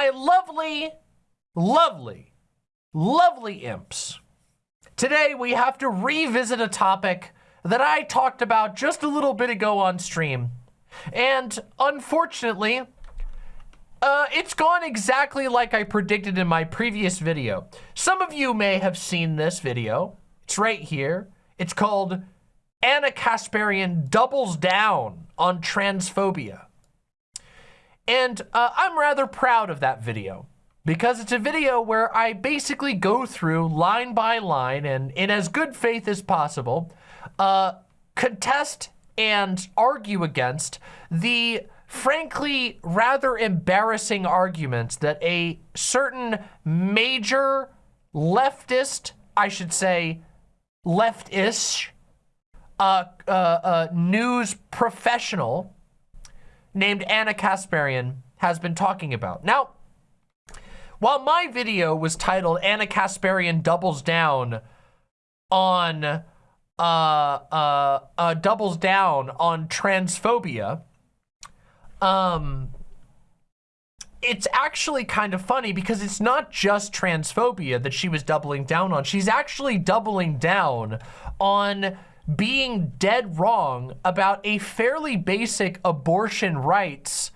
my lovely, lovely, lovely imps. Today we have to revisit a topic that I talked about just a little bit ago on stream. And unfortunately, uh, it's gone exactly like I predicted in my previous video. Some of you may have seen this video. It's right here. It's called Ana Kasparian Doubles Down on Transphobia. And uh, I'm rather proud of that video because it's a video where I basically go through line by line and in as good faith as possible, uh, contest and argue against the frankly rather embarrassing arguments that a certain major leftist, I should say leftish, uh, uh, uh, news professional named Ana Kasparian has been talking about. Now, while my video was titled Ana Kasparian Doubles Down on, uh, uh, uh, doubles down on transphobia, um, it's actually kind of funny because it's not just transphobia that she was doubling down on. She's actually doubling down on being dead wrong about a fairly basic abortion rights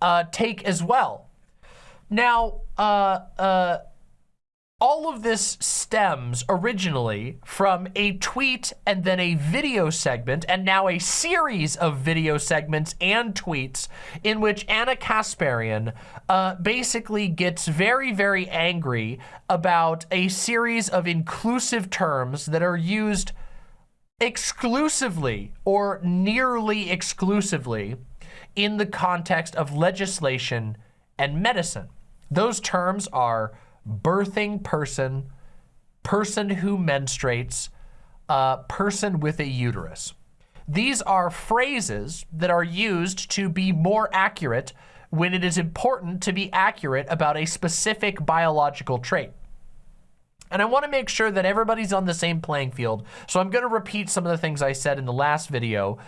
uh, take as well. Now, uh, uh, all of this stems originally from a tweet and then a video segment and now a series of video segments and tweets in which Ana Kasparian uh, basically gets very, very angry about a series of inclusive terms that are used exclusively or nearly exclusively in the context of legislation and medicine. Those terms are birthing person, person who menstruates, uh, person with a uterus. These are phrases that are used to be more accurate when it is important to be accurate about a specific biological trait. And I want to make sure that everybody's on the same playing field. So I'm going to repeat some of the things I said in the last video.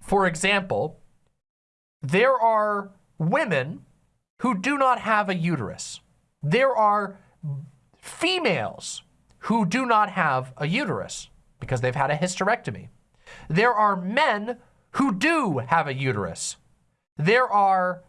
For example, there are women who do not have a uterus. There are females who do not have a uterus because they've had a hysterectomy. There are men who do have a uterus. There are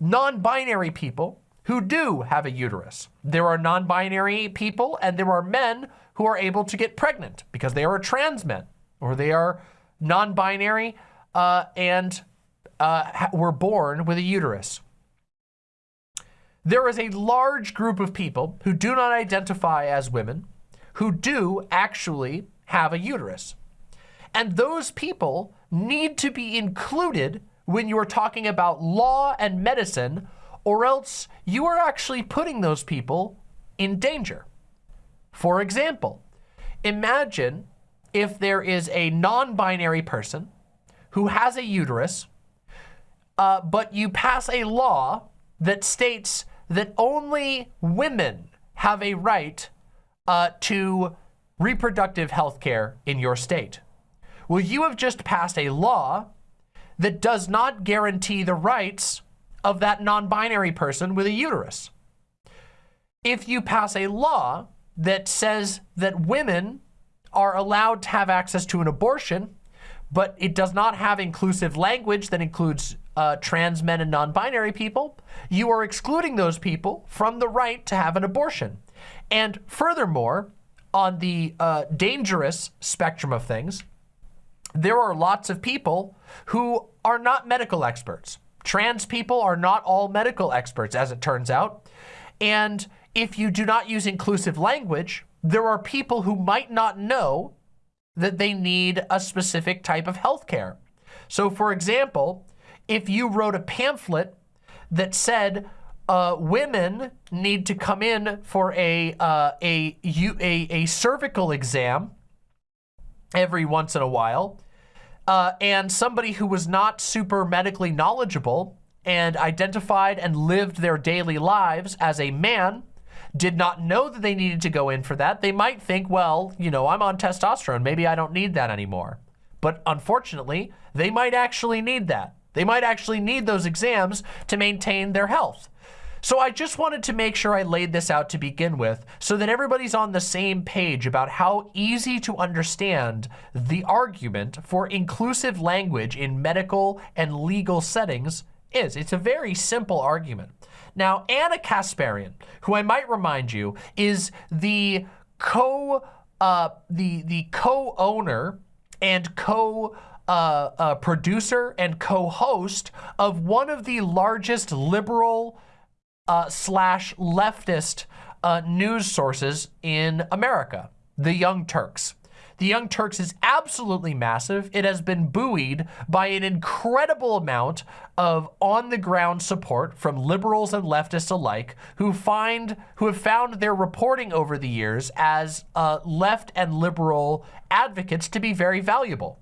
non-binary people who do have a uterus. There are non-binary people and there are men who are able to get pregnant because they are trans men or they are non-binary uh, and uh, were born with a uterus. There is a large group of people who do not identify as women who do actually have a uterus. And those people need to be included when you're talking about law and medicine or else you are actually putting those people in danger. For example, imagine if there is a non-binary person who has a uterus, uh, but you pass a law that states that only women have a right uh, to reproductive health care in your state. Well, you have just passed a law that does not guarantee the rights of that non-binary person with a uterus. If you pass a law that says that women are allowed to have access to an abortion, but it does not have inclusive language that includes uh, trans men and non-binary people, you are excluding those people from the right to have an abortion. And furthermore, on the uh, dangerous spectrum of things, there are lots of people who are not medical experts. Trans people are not all medical experts, as it turns out. And if you do not use inclusive language, there are people who might not know that they need a specific type of healthcare. So for example, if you wrote a pamphlet that said uh, women need to come in for a, uh, a, a, a cervical exam every once in a while, uh, and somebody who was not super medically knowledgeable and identified and lived their daily lives as a man did not know that they needed to go in for that, they might think, well, you know, I'm on testosterone. Maybe I don't need that anymore. But unfortunately, they might actually need that. They might actually need those exams to maintain their health. So I just wanted to make sure I laid this out to begin with so that everybody's on the same page about how easy to understand the argument for inclusive language in medical and legal settings is. It's a very simple argument. Now, Ana Kasparian, who I might remind you, is the co uh, the the co-owner and co uh, uh, producer and co-host of one of the largest liberal uh, slash leftist uh, news sources in America, the Young Turks. The Young Turks is absolutely massive. It has been buoyed by an incredible amount of on-the-ground support from liberals and leftists alike who find who have found their reporting over the years as uh, left and liberal advocates to be very valuable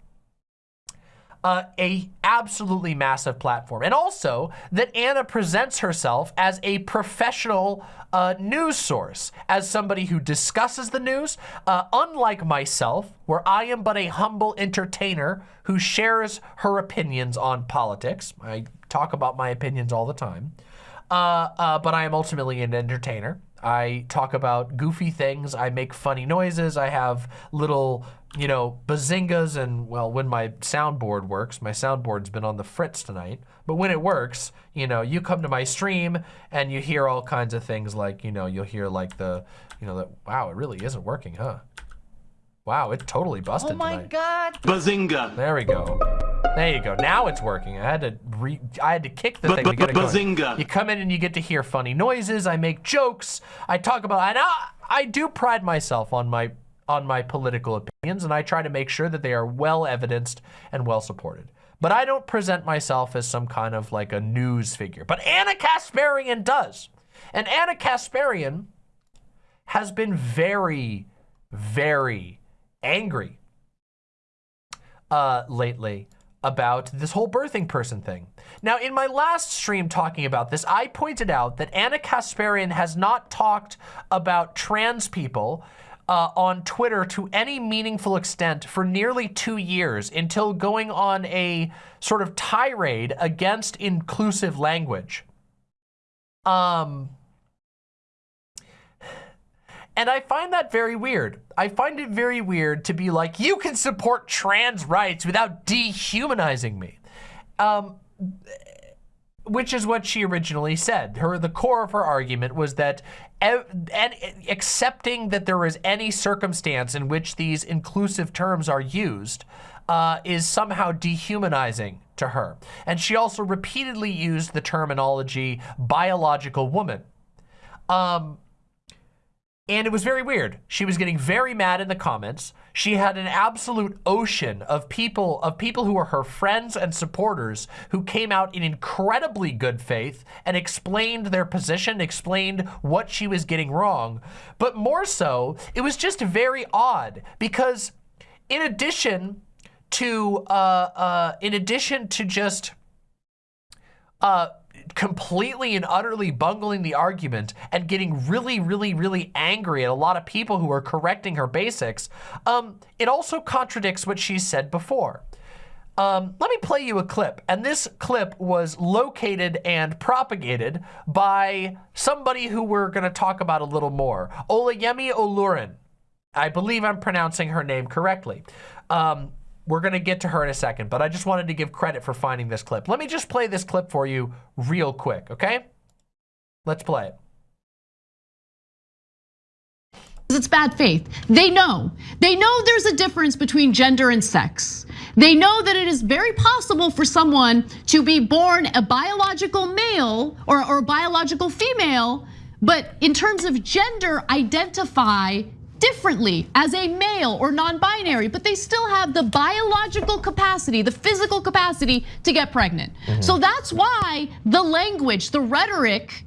uh, a absolutely massive platform. And also that Anna presents herself as a professional uh, news source, as somebody who discusses the news, uh, unlike myself, where I am but a humble entertainer who shares her opinions on politics. I talk about my opinions all the time. Uh, uh, but I am ultimately an entertainer. I talk about goofy things. I make funny noises. I have little, you know, bazingas and, well, when my soundboard works, my soundboard's been on the fritz tonight, but when it works, you know, you come to my stream and you hear all kinds of things like, you know, you'll hear like the, you know, that, wow, it really isn't working, huh? Wow, it totally busted Oh my tonight. god. Bazinga! There we go. There you go. Now it's working. I had to re I had to kick the thing to get it going. Bazinga! You come in and you get to hear funny noises. I make jokes. I talk about and I, I do pride myself on my on my political opinions and I try to make sure that they are well evidenced and well supported. But I don't present myself as some kind of like a news figure. But Ana Kasparian does. And Ana Kasparian has been very, very angry uh, lately about this whole birthing person thing. Now, in my last stream talking about this, I pointed out that Ana Kasparian has not talked about trans people uh, on Twitter to any meaningful extent for nearly two years until going on a sort of tirade against inclusive language. Um, and I find that very weird. I find it very weird to be like, you can support trans rights without dehumanizing me. Um, which is what she originally said. Her The core of her argument was that and accepting that there is any circumstance in which these inclusive terms are used uh, is somehow dehumanizing to her. And she also repeatedly used the terminology biological woman. Um, and it was very weird. She was getting very mad in the comments. She had an absolute ocean of people of people who were her friends and supporters who came out in incredibly good faith and explained their position, explained what she was getting wrong. But more so, it was just very odd because in addition to uh, uh, in addition to just uh, completely and utterly bungling the argument and getting really, really, really angry at a lot of people who are correcting her basics, um, it also contradicts what she said before. Um, let me play you a clip. And this clip was located and propagated by somebody who we're going to talk about a little more. Olayemi Olurin. I believe I'm pronouncing her name correctly. Um, we're going to get to her in a second, but I just wanted to give credit for finding this clip. Let me just play this clip for you real quick, okay? Let's play it. It's bad faith. They know. They know there's a difference between gender and sex. They know that it is very possible for someone to be born a biological male or, or a biological female, but in terms of gender, identify differently as a male or non-binary, but they still have the biological capacity, the physical capacity to get pregnant. Mm -hmm. So that's why the language, the rhetoric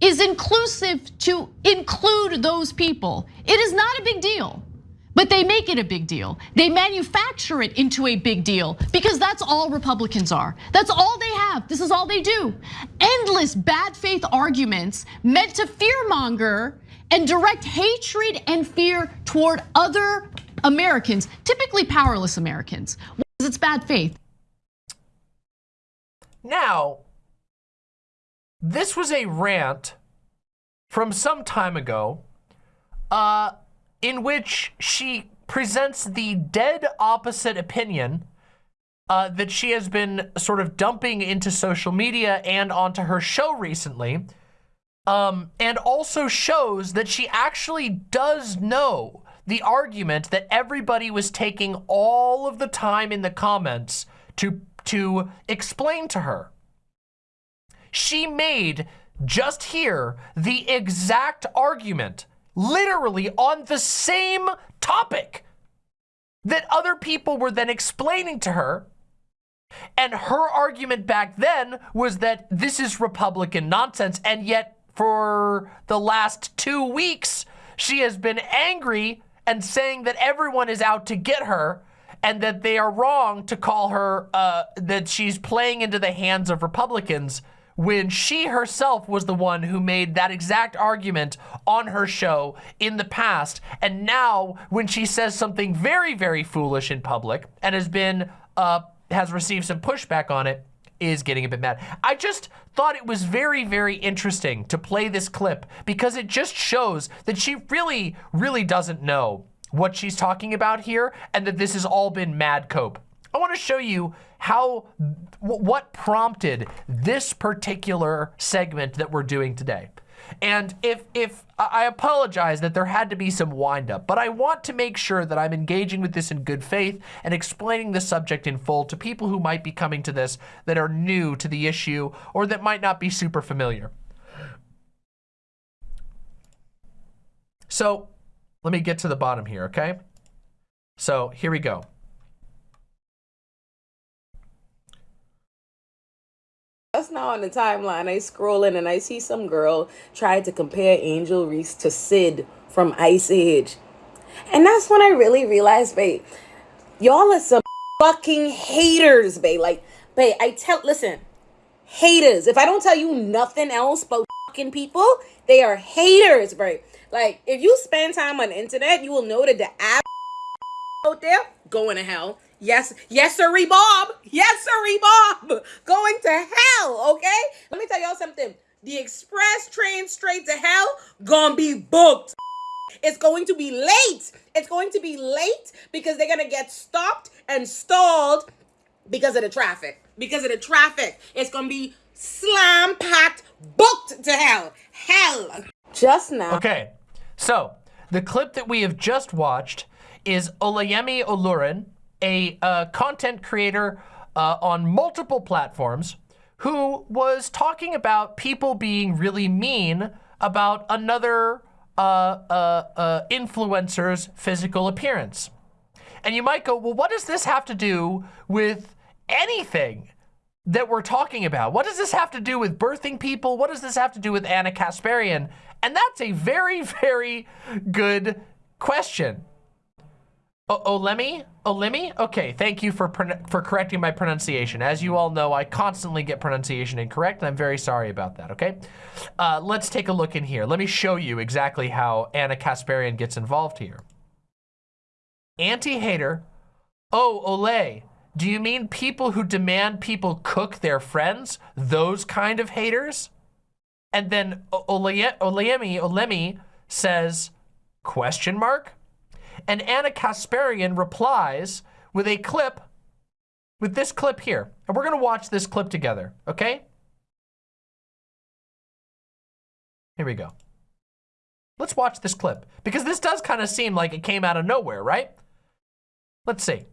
is inclusive to include those people. It is not a big deal. But they make it a big deal. They manufacture it into a big deal because that's all Republicans are. That's all they have. This is all they do. Endless bad faith arguments meant to fearmonger and direct hatred and fear toward other Americans, typically powerless Americans. Because It's bad faith. Now, this was a rant from some time ago uh, in which she presents the dead opposite opinion uh, that she has been sort of dumping into social media and onto her show recently. Um, and also shows that she actually does know the argument that everybody was taking all of the time in the comments to, to explain to her. She made just here the exact argument, literally on the same topic that other people were then explaining to her and her argument back then was that this is Republican nonsense. And yet for the last two weeks, she has been angry and saying that everyone is out to get her and that they are wrong to call her, uh, that she's playing into the hands of Republicans when she herself was the one who made that exact argument on her show in the past. And now when she says something very, very foolish in public and has been, uh, has received some pushback on it, is getting a bit mad. I just thought it was very, very interesting to play this clip because it just shows that she really, really doesn't know what she's talking about here and that this has all been mad cope. I want to show you how, what prompted this particular segment that we're doing today. And if, if I apologize that there had to be some windup, but I want to make sure that I'm engaging with this in good faith and explaining the subject in full to people who might be coming to this that are new to the issue or that might not be super familiar. So let me get to the bottom here, okay? So here we go. Just now on the timeline, I scroll in and I see some girl try to compare Angel Reese to Sid from Ice Age. And that's when I really realized, babe, y'all are some fucking haters, babe. Like, babe, I tell, listen, haters. If I don't tell you nothing else but fucking people, they are haters, babe. Like, if you spend time on the internet, you will know that the app out there going to hell. Yes, yes, sirree, Bob. Yes, sirree, Bob. Going to hell, okay? Let me tell y'all something. The express train straight to hell gonna be booked. It's going to be late. It's going to be late because they're gonna get stopped and stalled because of the traffic. Because of the traffic. It's gonna be slam packed, booked to hell. Hell. Just now. Okay, so the clip that we have just watched is Olayemi Olurin, a uh, content creator uh, on multiple platforms who was talking about people being really mean about another uh, uh, uh, influencer's physical appearance. And you might go, well, what does this have to do with anything that we're talking about? What does this have to do with birthing people? What does this have to do with Ana Kasparian? And that's a very, very good question. O Olemi? Olemi? Okay, thank you for for correcting my pronunciation. As you all know, I constantly get pronunciation incorrect, and I'm very sorry about that, okay? Uh, let's take a look in here. Let me show you exactly how Ana Kasparian gets involved here. Anti-hater. Oh, Olay. Do you mean people who demand people cook their friends? Those kind of haters? And then Olemi, Olemi says, question mark? And Ana Kasparian replies with a clip, with this clip here. And we're gonna watch this clip together, okay? Here we go. Let's watch this clip because this does kind of seem like it came out of nowhere, right? Let's see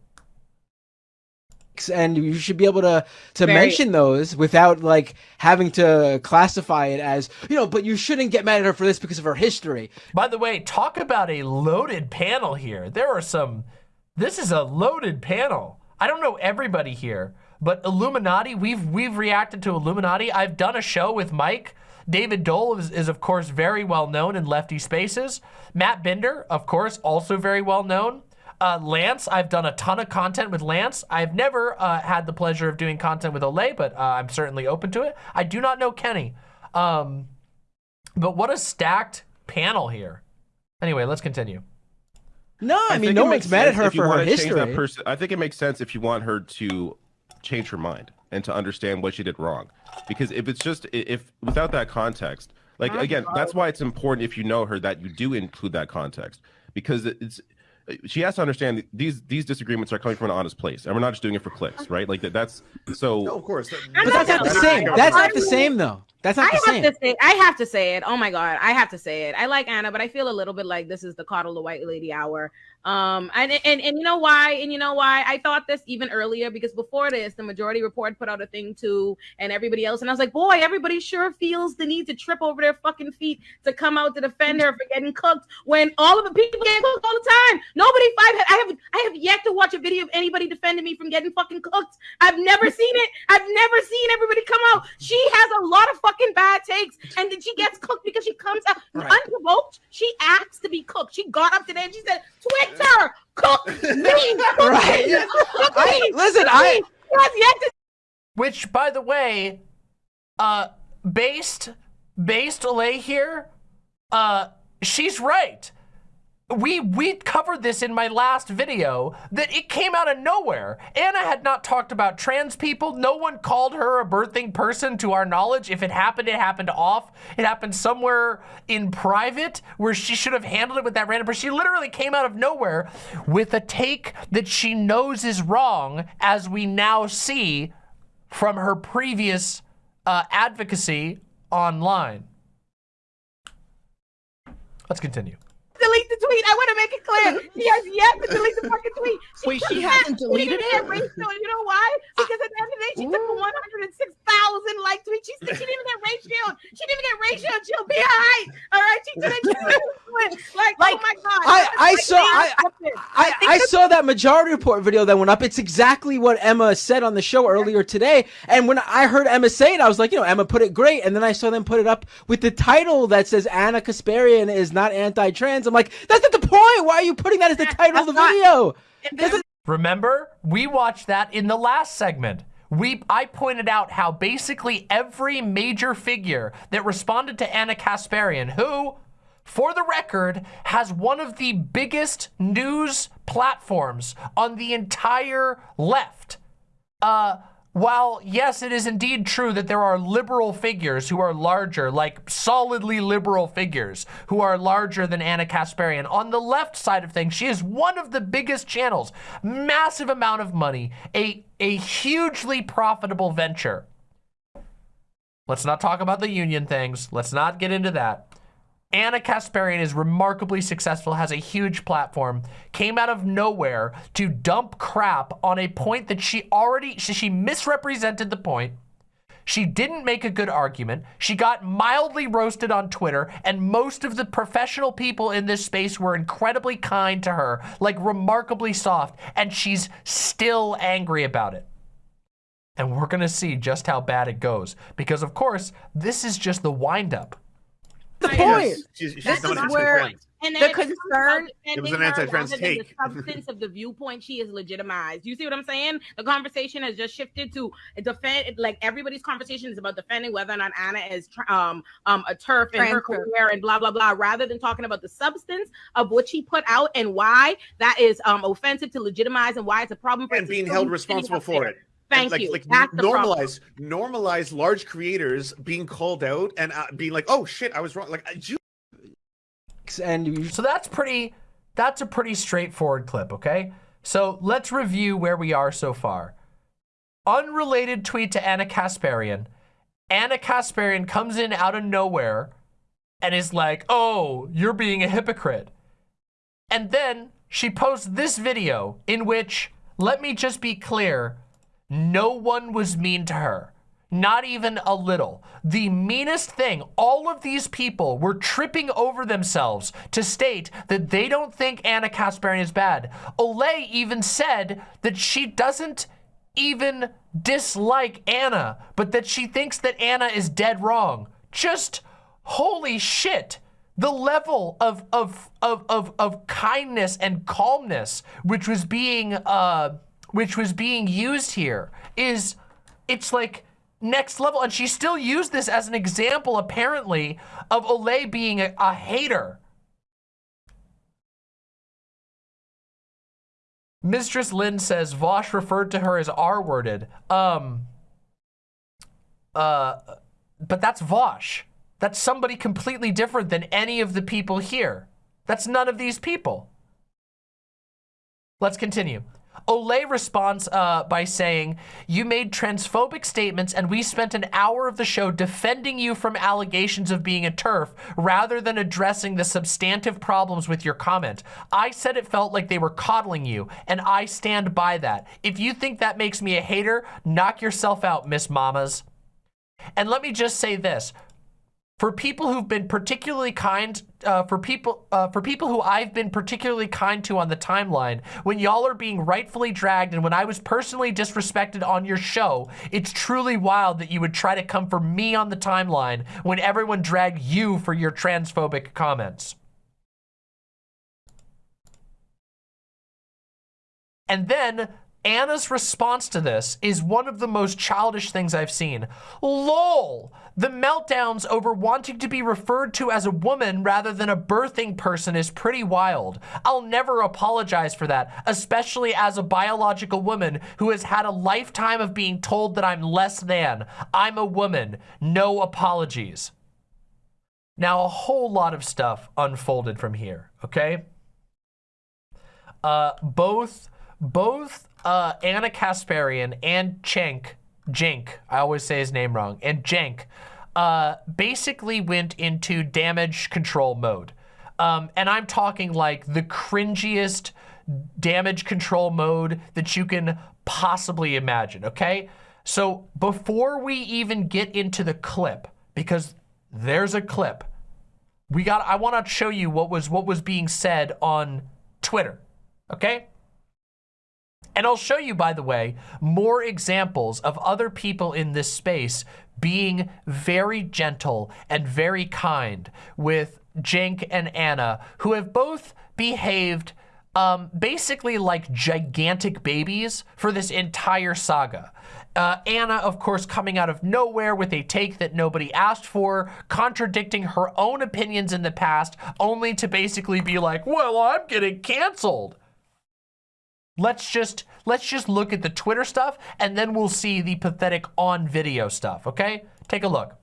and you should be able to to Very. mention those without like having to classify it as you know but you shouldn't get mad at her for this because of her history by the way talk about a loaded panel here there are some this is a loaded panel i don't know everybody here but illuminati we've we've reacted to illuminati i've done a show with mike David Doel is, is, of course, very well known in Lefty Spaces. Matt Binder, of course, also very well known. Uh, Lance, I've done a ton of content with Lance. I've never uh, had the pleasure of doing content with Olay, but uh, I'm certainly open to it. I do not know Kenny. Um, but what a stacked panel here. Anyway, let's continue. No, I, I mean, no one's mad at her for her history. Person, I think it makes sense if you want her to change her mind. and to understand what she did wrong. Because if it's just if without that context, like again, that's why it's important if you know her that you do include that context because it's she has to understand these these disagreements are coming from an honest place, and we're not just doing it for clicks, right? Like that, that's so. No, of course. But that's not the same. That's not the same though. That's not I the have same. to say, I have to say it. Oh my god, I have to say it. I like Anna, but I feel a little bit like this is the coddle the white lady hour. Um, and and and you know why? And you know why? I thought this even earlier because before this, the Majority Report put out a thing too, and everybody else, and I was like, boy, everybody sure feels the need to trip over their fucking feet to come out to defend her for getting cooked when all of the people get cooked all the time. Nobody five. I have I have yet to watch a video of anybody defending me from getting fucking cooked. I've never seen it. I've never seen everybody come out. She has a lot of fucking bad takes, and then she gets cooked because she comes out Right. unprovoked. She asks to be cooked. She got up today and she said, "Twitter, cook me, cook Right. me, cook I- me, listen, cook I- me." She has yet to Which, by the way, uh, based based Olay here, uh, she's right. We we covered this in my last video that it came out of nowhere. Anna had not talked about trans people. No one called her a birthing person to our knowledge. If it happened, it happened off. It happened somewhere in private where she should have handled it with that random person. She literally came out of nowhere with a take that she knows is wrong, as we now see from her previous uh, advocacy online. Let's continue. Delete the tweet. I want to make it clear. She has yet to delete the fucking tweet. Wait, she hasn't deleted she didn't get ratio. You know why? Ah. Because at the end of the day, she took a 106,000 like tweet. She, she didn't even get ratio. She didn't even get ratio. She'll be all right. All right. She didn't Like, Like, oh my God. I- I Like, saw- I- scripted. I, I saw that majority report video that went up. It's exactly what Emma said on the show earlier today. And when I heard Emma say it, I was like, you know, Emma put it great. And then I saw them put it up with the title that says Ana Kasparian is not anti-trans. I'm like, that's not the point. Why are you putting that as the title of the That's video? And this Remember, we watched that in the last segment. We I pointed out how basically every major figure that responded to Ana Kasparian, who, for the record, has one of the biggest news platforms on the entire left. Uh, while yes, it is indeed true that there are liberal figures who are larger, like solidly liberal figures who are larger than Ana Kasparian. On the left side of things, she is one of the biggest channels, massive amount of money, a a hugely profitable venture. Let's not talk about the union things. Let's not get into that. Ana Kasparian is remarkably successful, has a huge platform, came out of nowhere to dump crap on a point that she already, she, misrepresented the point. She didn't make a good argument. She got mildly roasted on Twitter, and most of the professional people in this space were incredibly kind to her, like remarkably soft, and she's still angry about it. And we're gonna see just how bad it goes. Because of course, this is just the windup. The point. She's, she's This is it where- point. And The then it becomes concern- about It was an anti-trans take. The substance of the viewpoint she is legitimized. You see what I'm saying? The conversation has just shifted to defend. Like everybody's conversation is about defending whether or not Anna is um um a TERF and her career and blah blah blah, rather than talking about the substance of what she put out and why that is um offensive to legitimize and why it's a problem for and being held responsible for there. it. Thank like, you. Like That's the normalize, normalize large creators being called out and uh, being like, "Oh shit, I was wrong." Like, I- you And So that's pretty, that's a pretty straightforward clip, okay? So let's review where we are so far. Unrelated tweet to Ana Kasparian. Ana Kasparian comes in out of nowhere and is like, oh, you're being a hypocrite. And then she posts this video in which, let me just be clear, no one was mean to her. Not even a little. The meanest thing, all of these people were tripping over themselves to state that they don't think Ana Kasparian is bad. Olay even said that she doesn't even dislike Anna, but that she thinks that Anna is dead wrong. Just holy shit. The level of of of of, of kindness and calmness which was being uh which was being used here is it's like next level and she still used this as an example apparently of Olay being a, a hater. Mistress Lynn says Vosh referred to her as R-worded. Um, uh, but that's Vosh. That's somebody completely different than any of the people here. That's none of these people. Let's continue. Olay responds uh, by saying, you made transphobic statements and we spent an hour of the show defending you from allegations of being a TERF rather than addressing the substantive problems with your comment. I said it felt like they were coddling you and I stand by that. If you think that makes me a hater, knock yourself out, Miss Mamas. And let me just say this, for people who've been particularly kind, uh, for people uh, for people who I've been particularly kind to on the timeline, when y'all are being rightfully dragged and when I was personally disrespected on your show, it's truly wild that you would try to come for me on the timeline when everyone dragged you for your transphobic comments. And then Anna's response to this is one of the most childish things I've seen. LOL! The meltdowns over wanting to be referred to as a woman rather than a birthing person is pretty wild. I'll never apologize for that, especially as a biological woman who has had a lifetime of being told that I'm less than. I'm a woman. No apologies. Now, a whole lot of stuff unfolded from here, okay? Uh, both, both uh, Ana Kasparian and Cenk, Cenk, I always say his name wrong, and Cenk, uh, basically went into damage control mode. Um, and I'm talking like the cringiest damage control mode that you can possibly imagine, okay? So before we even get into the clip, because there's a clip, we got, I want to show you what was, what was being said on Twitter, okay? And I'll show you, by the way, more examples of other people in this space being very gentle and very kind with Cenk and Anna, who have both behaved um, basically like gigantic babies for this entire saga. Uh, Ana, of course, coming out of nowhere with a take that nobody asked for, contradicting her own opinions in the past, only to basically be like, well, I'm getting canceled. Let's just let's just look at the Twitter stuff and then we'll see the pathetic on video stuff, okay? Take a look.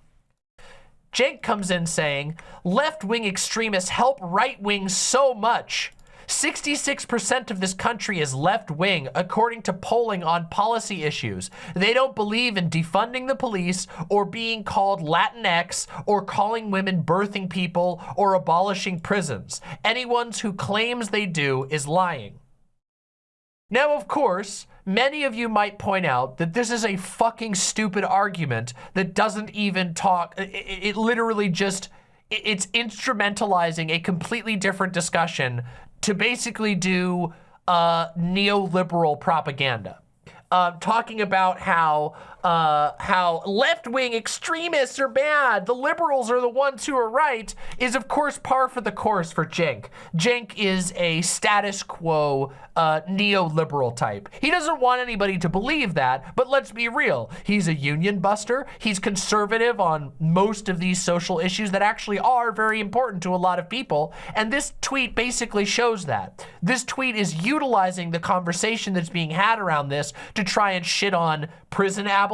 Jake comes in saying, left-wing extremists help right-wing so much. 66% of this country is left-wing, according to polling on policy issues. They don't believe in defunding the police or being called Latinx or calling women birthing people or abolishing prisons. Anyone who claims they do is lying. Now, of course, many of you might point out that this is a fucking stupid argument that doesn't even talk, it, it literally just, it's instrumentalizing a completely different discussion to basically do uh, neoliberal propaganda. Uh, talking about how uh, how left-wing extremists are bad, the liberals are the ones who are right, is of course par for the course for Cenk. Cenk is a status quo uh, neoliberal type. He doesn't want anybody to believe that, but let's be real. He's a union buster. He's conservative on most of these social issues that actually are very important to a lot of people. And this tweet basically shows that. This tweet is utilizing the conversation that's being had around this to try and shit on prison abolition,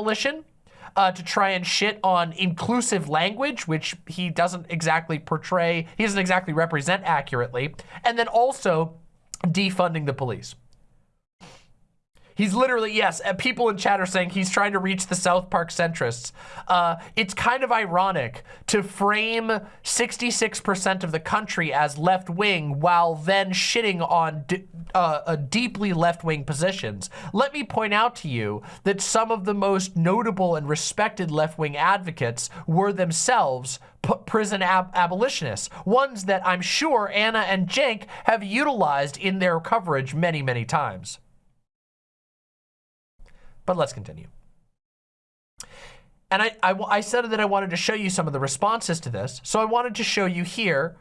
uh, to try and shit on inclusive language, which he doesn't exactly portray, he doesn't exactly represent accurately, and then also defunding the police. He's literally, yes, people in chat are saying he's trying to reach the South Park centrists. Uh, it's kind of ironic to frame 66% of the country as left-wing while then shitting on uh, deeply left-wing positions. Let me point out to you that some of the most notable and respected left-wing advocates were themselves prison ab abolitionists, ones that I'm sure Anna and Cenk have utilized in their coverage many, many times. But let's continue. And I, I, I, said that I wanted to show you some of the responses to this. So I wanted to show you here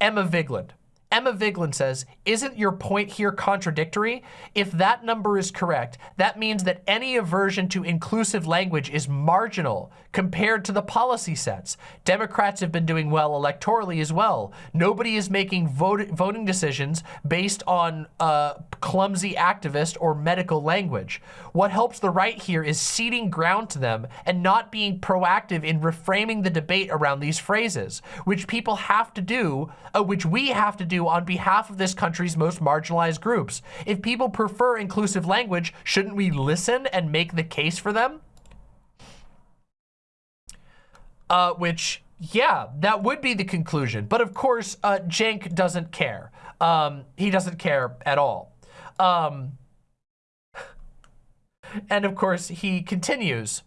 Emma Vigeland. Emma Vigeland says, isn't your point here contradictory? If that number is correct, that means that any aversion to inclusive language is marginal compared to the policy sets. Democrats have been doing well electorally as well. Nobody is making vote, voting decisions based on uh, clumsy activist or medical language. What helps the right here is ceding ground to them and not being proactive in reframing the debate around these phrases, which people have to do, uh, which we have to do on behalf of this country's most marginalized groups. If people prefer inclusive language, shouldn't we listen and make the case for them? Uh, which, yeah, that would be the conclusion. But of course, uh, Cenk doesn't care. Um, he doesn't care at all. Um, and of course, he continues.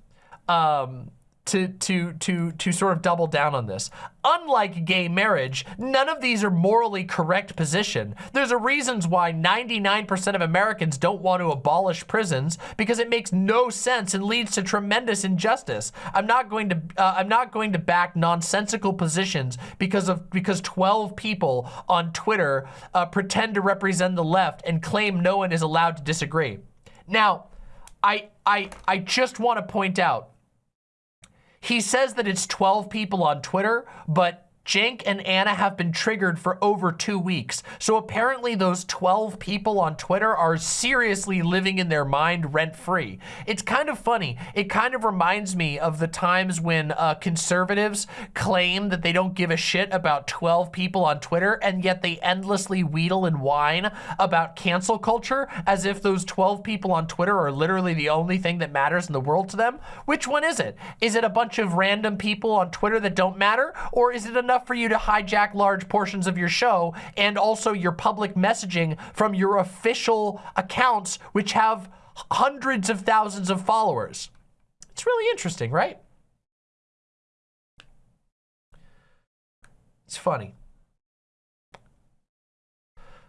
Um, to, to, to, to sort of double down on this. Unlike gay marriage, none of these are morally correct position. There's a reasons why 99% of Americans don't want to abolish prisons because it makes no sense and leads to tremendous injustice. I'm not going to uh, I'm not going to back nonsensical positions because of because 12 people on Twitter uh, pretend to represent the left and claim no one is allowed to disagree. Now, I I I just want to point out he says that it's 12 people on Twitter, but Cenk and Anna have been triggered for over two weeks. So apparently those 12 people on Twitter are seriously living in their mind rent-free. It's kind of funny. It kind of reminds me of the times when uh, conservatives claim that they don't give a shit about 12 people on Twitter, and yet they endlessly wheedle and whine about cancel culture as if those 12 people on Twitter are literally the only thing that matters in the world to them. Which one is it? Is it a bunch of random people on Twitter that don't matter? Or is it enough enough for you to hijack large portions of your show and also your public messaging from your official accounts, which have hundreds of thousands of followers. It's really interesting, right? It's funny.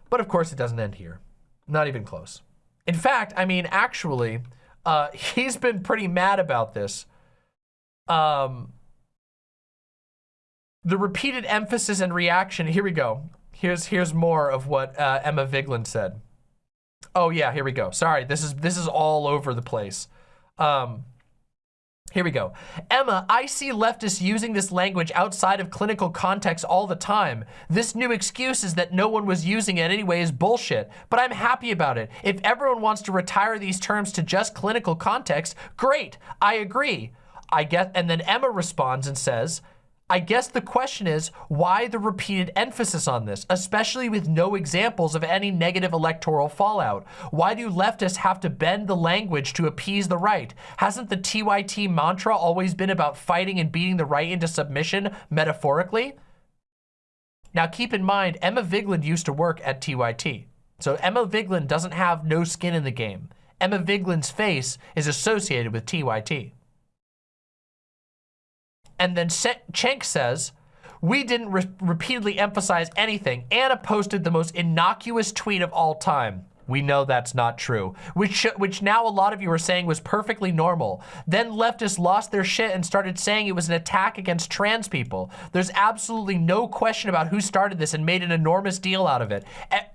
But of course, it doesn't end here. Not even close. In fact, I mean, actually, uh, he's been pretty mad about this. Um, the repeated emphasis and reaction, here we go. Here's here's more of what uh, Emma Vigeland said. Oh yeah, here we go. Sorry, this is this is all over the place. Um, here we go. Emma, I see leftists using this language outside of clinical context all the time. This new excuse is that no one was using it anyway is bullshit, but I'm happy about it. If everyone wants to retire these terms to just clinical context, great, I agree. I get, and then Emma responds and says, I guess the question is, why the repeated emphasis on this, especially with no examples of any negative electoral fallout? Why do leftists have to bend the language to appease the right? Hasn't the TYT mantra always been about fighting and beating the right into submission, metaphorically? Now keep in mind, Emma Vigeland used to work at TYT. So Emma Vigeland doesn't have no skin in the game. Emma Vigeland's face is associated with TYT. And then Cenk says, we didn't re repeatedly emphasize anything. Anna posted the most innocuous tweet of all time. We know that's not true, which, which now a lot of you are saying was perfectly normal. Then leftists lost their shit and started saying it was an attack against trans people. There's absolutely no question about who started this and made an enormous deal out of it.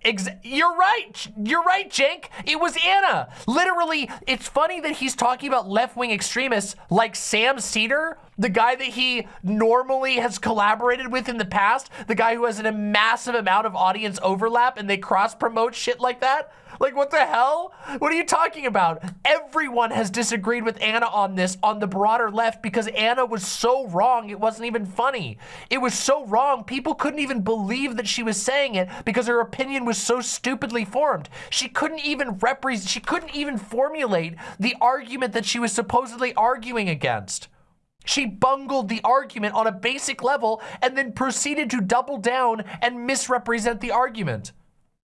Ex you're right. You're right, Cenk. It was Anna. Literally, it's funny that he's talking about left-wing extremists like Sam Seder, the guy that he normally has collaborated with in the past, the guy who has a massive amount of audience overlap and they cross-promote shit like that. Like, what the hell? What are you talking about? Everyone has disagreed with Anna on this on the broader left because Anna was so wrong, it wasn't even funny. It was so wrong, people couldn't even believe that she was saying it because her opinion was so stupidly formed. She couldn't even represent, she couldn't even formulate the argument that she was supposedly arguing against. She bungled the argument on a basic level and then proceeded to double down and misrepresent the argument.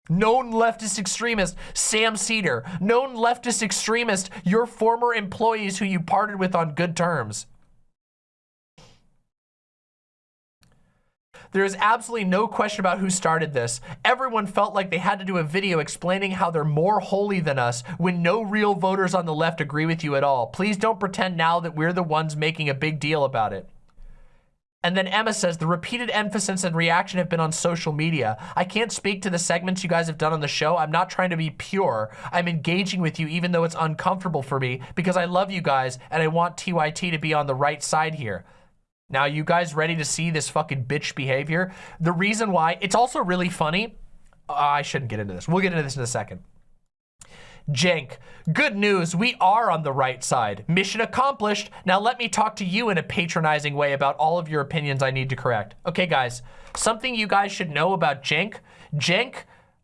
Known leftist extremist, Sam Seder. Known leftist extremist, your former employees who you parted with on good terms. There is absolutely no question about who started this. Everyone felt like they had to do a video explaining how they're more holy than us when no real voters on the left agree with you at all. Please don't pretend now that we're the ones making a big deal about it. And then Emma says, the repeated emphasis and reaction have been on social media. I can't speak to the segments you guys have done on the show. I'm not trying to be pure. I'm engaging with you even though it's uncomfortable for me because I love you guys and I want TYT to be on the right side here. Now, you guys ready to see this fucking bitch behavior? The reason why, it's also really funny. Uh, I shouldn't get into this. We'll get into this in a second. Cenk, good news, we are on the right side. Mission accomplished. Now let me talk to you in a patronizing way about all of your opinions I need to correct. Okay, guys, something you guys should know about Cenk. Cenk,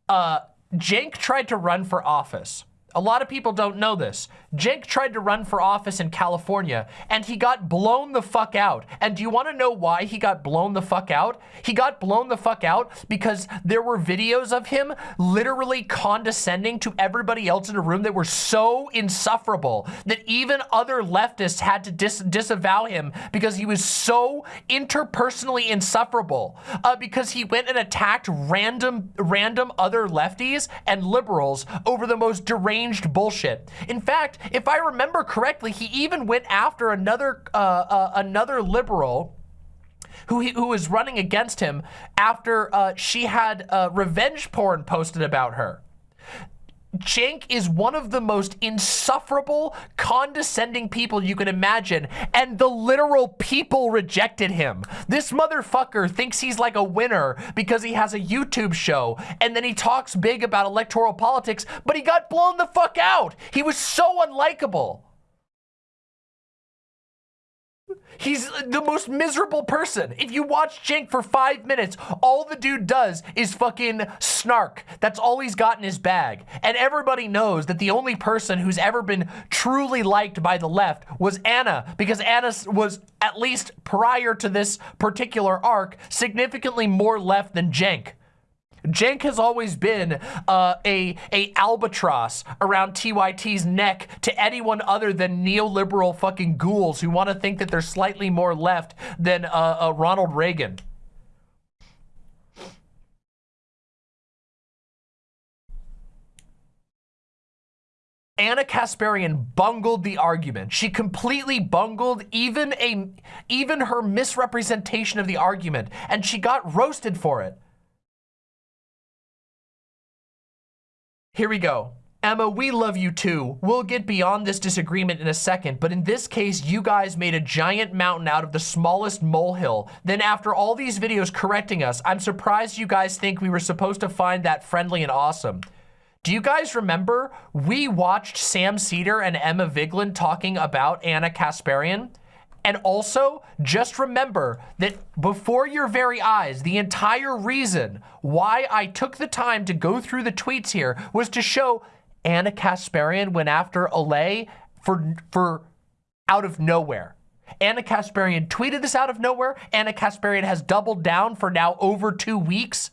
uh, Cenk tried to run for office. A lot of people don't know this. Cenk tried to run for office in California and he got blown the fuck out. And do you want to know why he got blown the fuck out? He got blown the fuck out because there were videos of him literally condescending to everybody else in the room that were so insufferable that even other leftists had to dis disavow him because he was so interpersonally insufferable. Uh, because he went and attacked random, random other lefties and liberals over the most deranged bullshit. In fact, if I remember correctly, he even went after another uh, uh, another liberal who, he, who was running against him after uh, she had uh, revenge porn posted about her. Cenk is one of the most insufferable, condescending people you can imagine, and the literal people rejected him. This motherfucker thinks he's like a winner because he has a YouTube show, and then he talks big about electoral politics, but he got blown the fuck out. He was so unlikable. He's the most miserable person. If you watch Cenk for five minutes, all the dude does is fucking snark. That's all he's got in his bag. And everybody knows that the only person who's ever been truly liked by the left was Ana, because Ana was, at least prior to this particular arc, significantly more left than Cenk. Cenk has always been uh, a, a albatross around TYT's neck to anyone other than neoliberal fucking ghouls who want to think that they're slightly more left than uh, uh, Ronald Reagan. Ana Kasparian bungled the argument. She completely bungled even a even her misrepresentation of the argument, and she got roasted for it. Here we go. Emma, we love you too. We'll get beyond this disagreement in a second, but in this case, you guys made a giant mountain out of the smallest molehill. Then after all these videos correcting us, I'm surprised you guys think we were supposed to find that friendly and awesome. Do you guys remember we watched Sam Seder and Emma Vigeland talking about Ana Kasparian? And also, just remember that before your very eyes, the entire reason why I took the time to go through the tweets here was to show Ana Kasparian went after Olay for, for out of nowhere. Ana Kasparian tweeted this out of nowhere. Ana Kasparian has doubled down for now over two weeks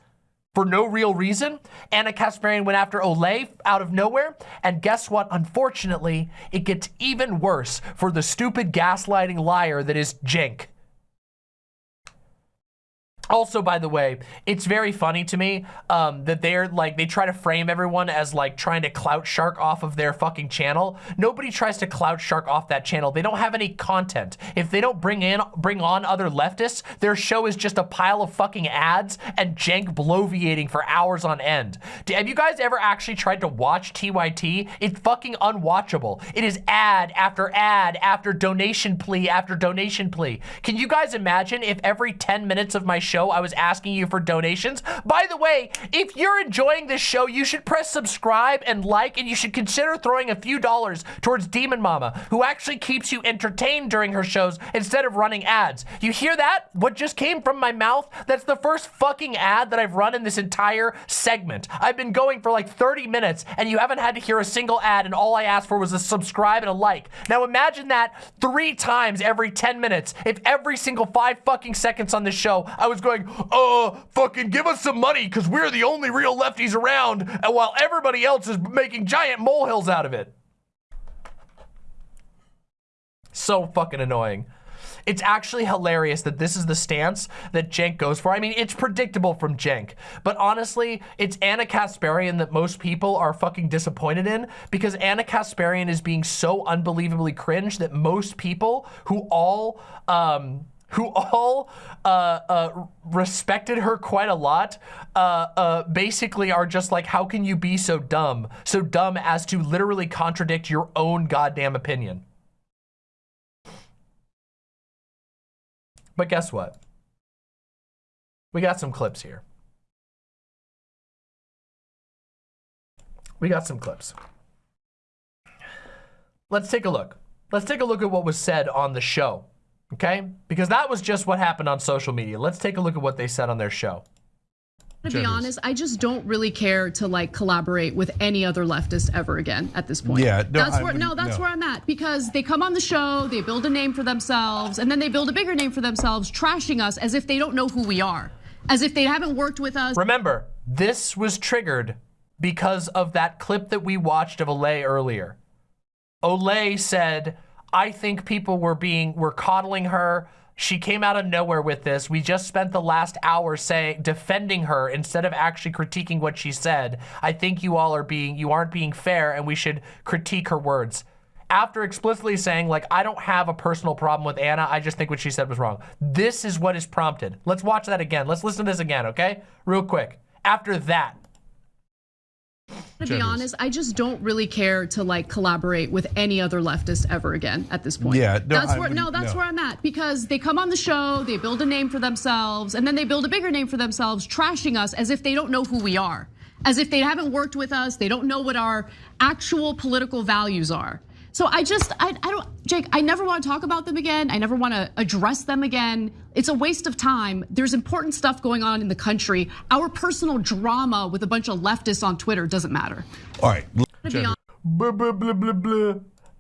for no real reason. Ana Kasparian went after Olay out of nowhere. And guess what? Unfortunately, it gets even worse for the stupid gaslighting liar that is Cenk. Also, by the way, it's very funny to me um, that they're like, they try to frame everyone as like trying to clout shark off of their fucking channel. Nobody tries to clout shark off that channel. They don't have any content. If they don't bring in, bring on other leftists, their show is just a pile of fucking ads and Cenk bloviating for hours on end. Have you guys ever actually tried to watch TYT? It's fucking unwatchable. It is ad after ad after donation plea after donation plea. Can you guys imagine if every 10 minutes of my show show, I was asking you for donations. By the way, if you're enjoying this show, you should press subscribe and like, and you should consider throwing a few dollars towards Demon Mama, who actually keeps you entertained during her shows instead of running ads. You hear that? What just came from my mouth? That's the first fucking ad that I've run in this entire segment. I've been going for like 30 minutes, and you haven't had to hear a single ad, and all I asked for was a subscribe and a like. Now imagine that three times every 10 minutes. If every single five fucking seconds on this show, I was going going, uh, fucking give us some money because we're the only real lefties around, and while everybody else is making giant molehills out of it. So fucking annoying. It's actually hilarious that this is the stance that Cenk goes for. I mean, it's predictable from Cenk, but honestly, it's Ana Kasparian that most people are fucking disappointed in because Ana Kasparian is being so unbelievably cringe that most people who all, um, who all uh, uh, respected her quite a lot, uh, uh, basically are just like, how can you be so dumb? So dumb as to literally contradict your own goddamn opinion. But guess what? We got some clips here. We got some clips. Let's take a look. Let's take a look at what was said on the show, okay? Because that was just what happened on social media. Let's take a look at what they said on their show. To be honest, I just don't really care to like collaborate with any other leftist ever again at this point. Yeah, no, that's I where no, that's no. where I'm at because they come on the show, they build a name for themselves, and then they build a bigger name for themselves, trashing us as if they don't know who we are, as if they haven't worked with us. Remember, this was triggered because of that clip that we watched of Olay earlier. Olay said, I think people were being, were coddling her. She came out of nowhere with this. We just spent the last hour saying, defending her instead of actually critiquing what she said. I think you all are being, you aren't being fair and we should critique her words. After explicitly saying, like, I don't have a personal problem with Ana. I just think what she said was wrong. This is what is prompted. Let's watch that again. Let's listen to this again, okay? Real quick. After that, To be honest, I just don't really care to like collaborate with any other leftist ever again at this point. Yeah, no, that's I no, that's no. where I'm at because they come on the show, they build a name for themselves, and then they build a bigger name for themselves, trashing us as if they don't know who we are, as if they haven't worked with us, they don't know what our actual political values are. So I just, I, I don't, Jake, I never want to talk about them again. I never want to address them again. It's a waste of time. There's important stuff going on in the country. Our personal drama with a bunch of leftists on Twitter doesn't matter. All right. To blah, blah, blah, blah, blah.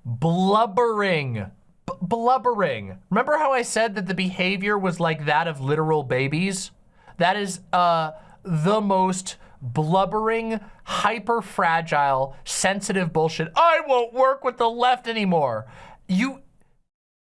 blubbering. B- blubbering. Remember how I said that the behavior was like that of literal babies? That is uh, the most blubbering, hyper fragile, sensitive bullshit. I won't work with the left anymore. You,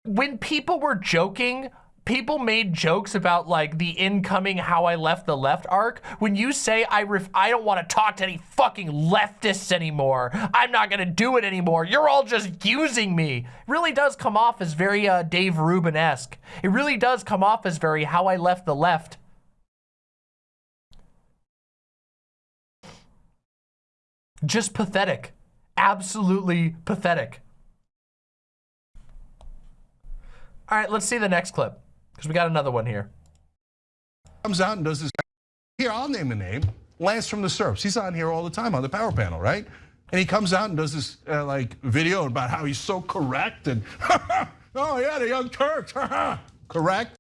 when people were joking, people made jokes about like the incoming how I left the left arc. When you say I ref I don't want to talk to any fucking leftists anymore. I'm not going to do it anymore. You're all just using me. It really does come off as very uh, Dave Rubin-esque. It really does come off as very how I left the left. Just pathetic. Absolutely pathetic. All right, let's see the next clip because we got another one here. Comes out and does this. Here, I'll name the name. Lance from the Serfs. He's on here all the time on the power panel, right? And he comes out and does this uh, like video about how he's so correct and oh yeah, the Young Turks, correct.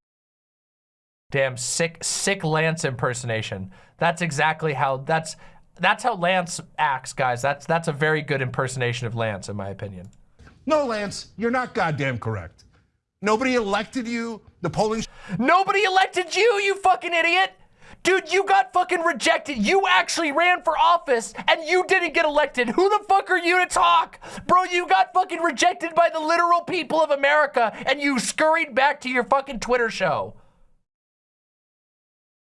Damn sick, sick Lance impersonation. That's exactly how that's that's how Lance acts, guys. That's that's a very good impersonation of Lance, in my opinion. No, Lance, you're not goddamn correct. Nobody elected you. The polling Nobody elected you, you fucking idiot. Dude, you got fucking rejected. You actually ran for office and you didn't get elected. Who the fuck are you to talk? Bro, you got fucking rejected by the literal people of America and you scurried back to your fucking Twitter show.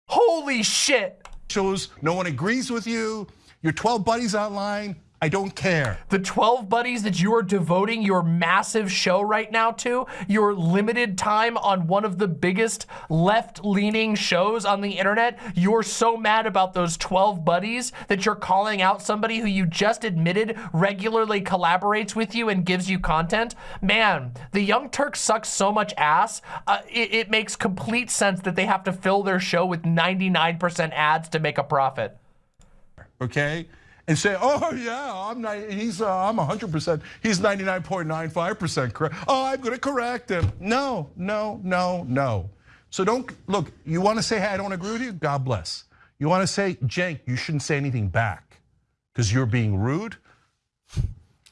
Holy shit. Shows no one agrees with you. Your 12 buddies online. I don't care. The 12 buddies that you are devoting your massive show right now to, your limited time on one of the biggest left-leaning shows on the internet, you're so mad about those 12 buddies that you're calling out somebody who you just admitted regularly collaborates with you and gives you content. Man, the Young Turks suck so much ass, uh, it, it makes complete sense that they have to fill their show with 99% ads to make a profit. okay? And say, oh yeah, I'm not, he's uh, I'm 100%, he's 99.95% correct. Oh, I'm gonna correct him. No, no, no, no. So don't, look, you wanna say, hey, I don't agree with you? God bless. You wanna say, Cenk, you shouldn't say anything back because you're being rude?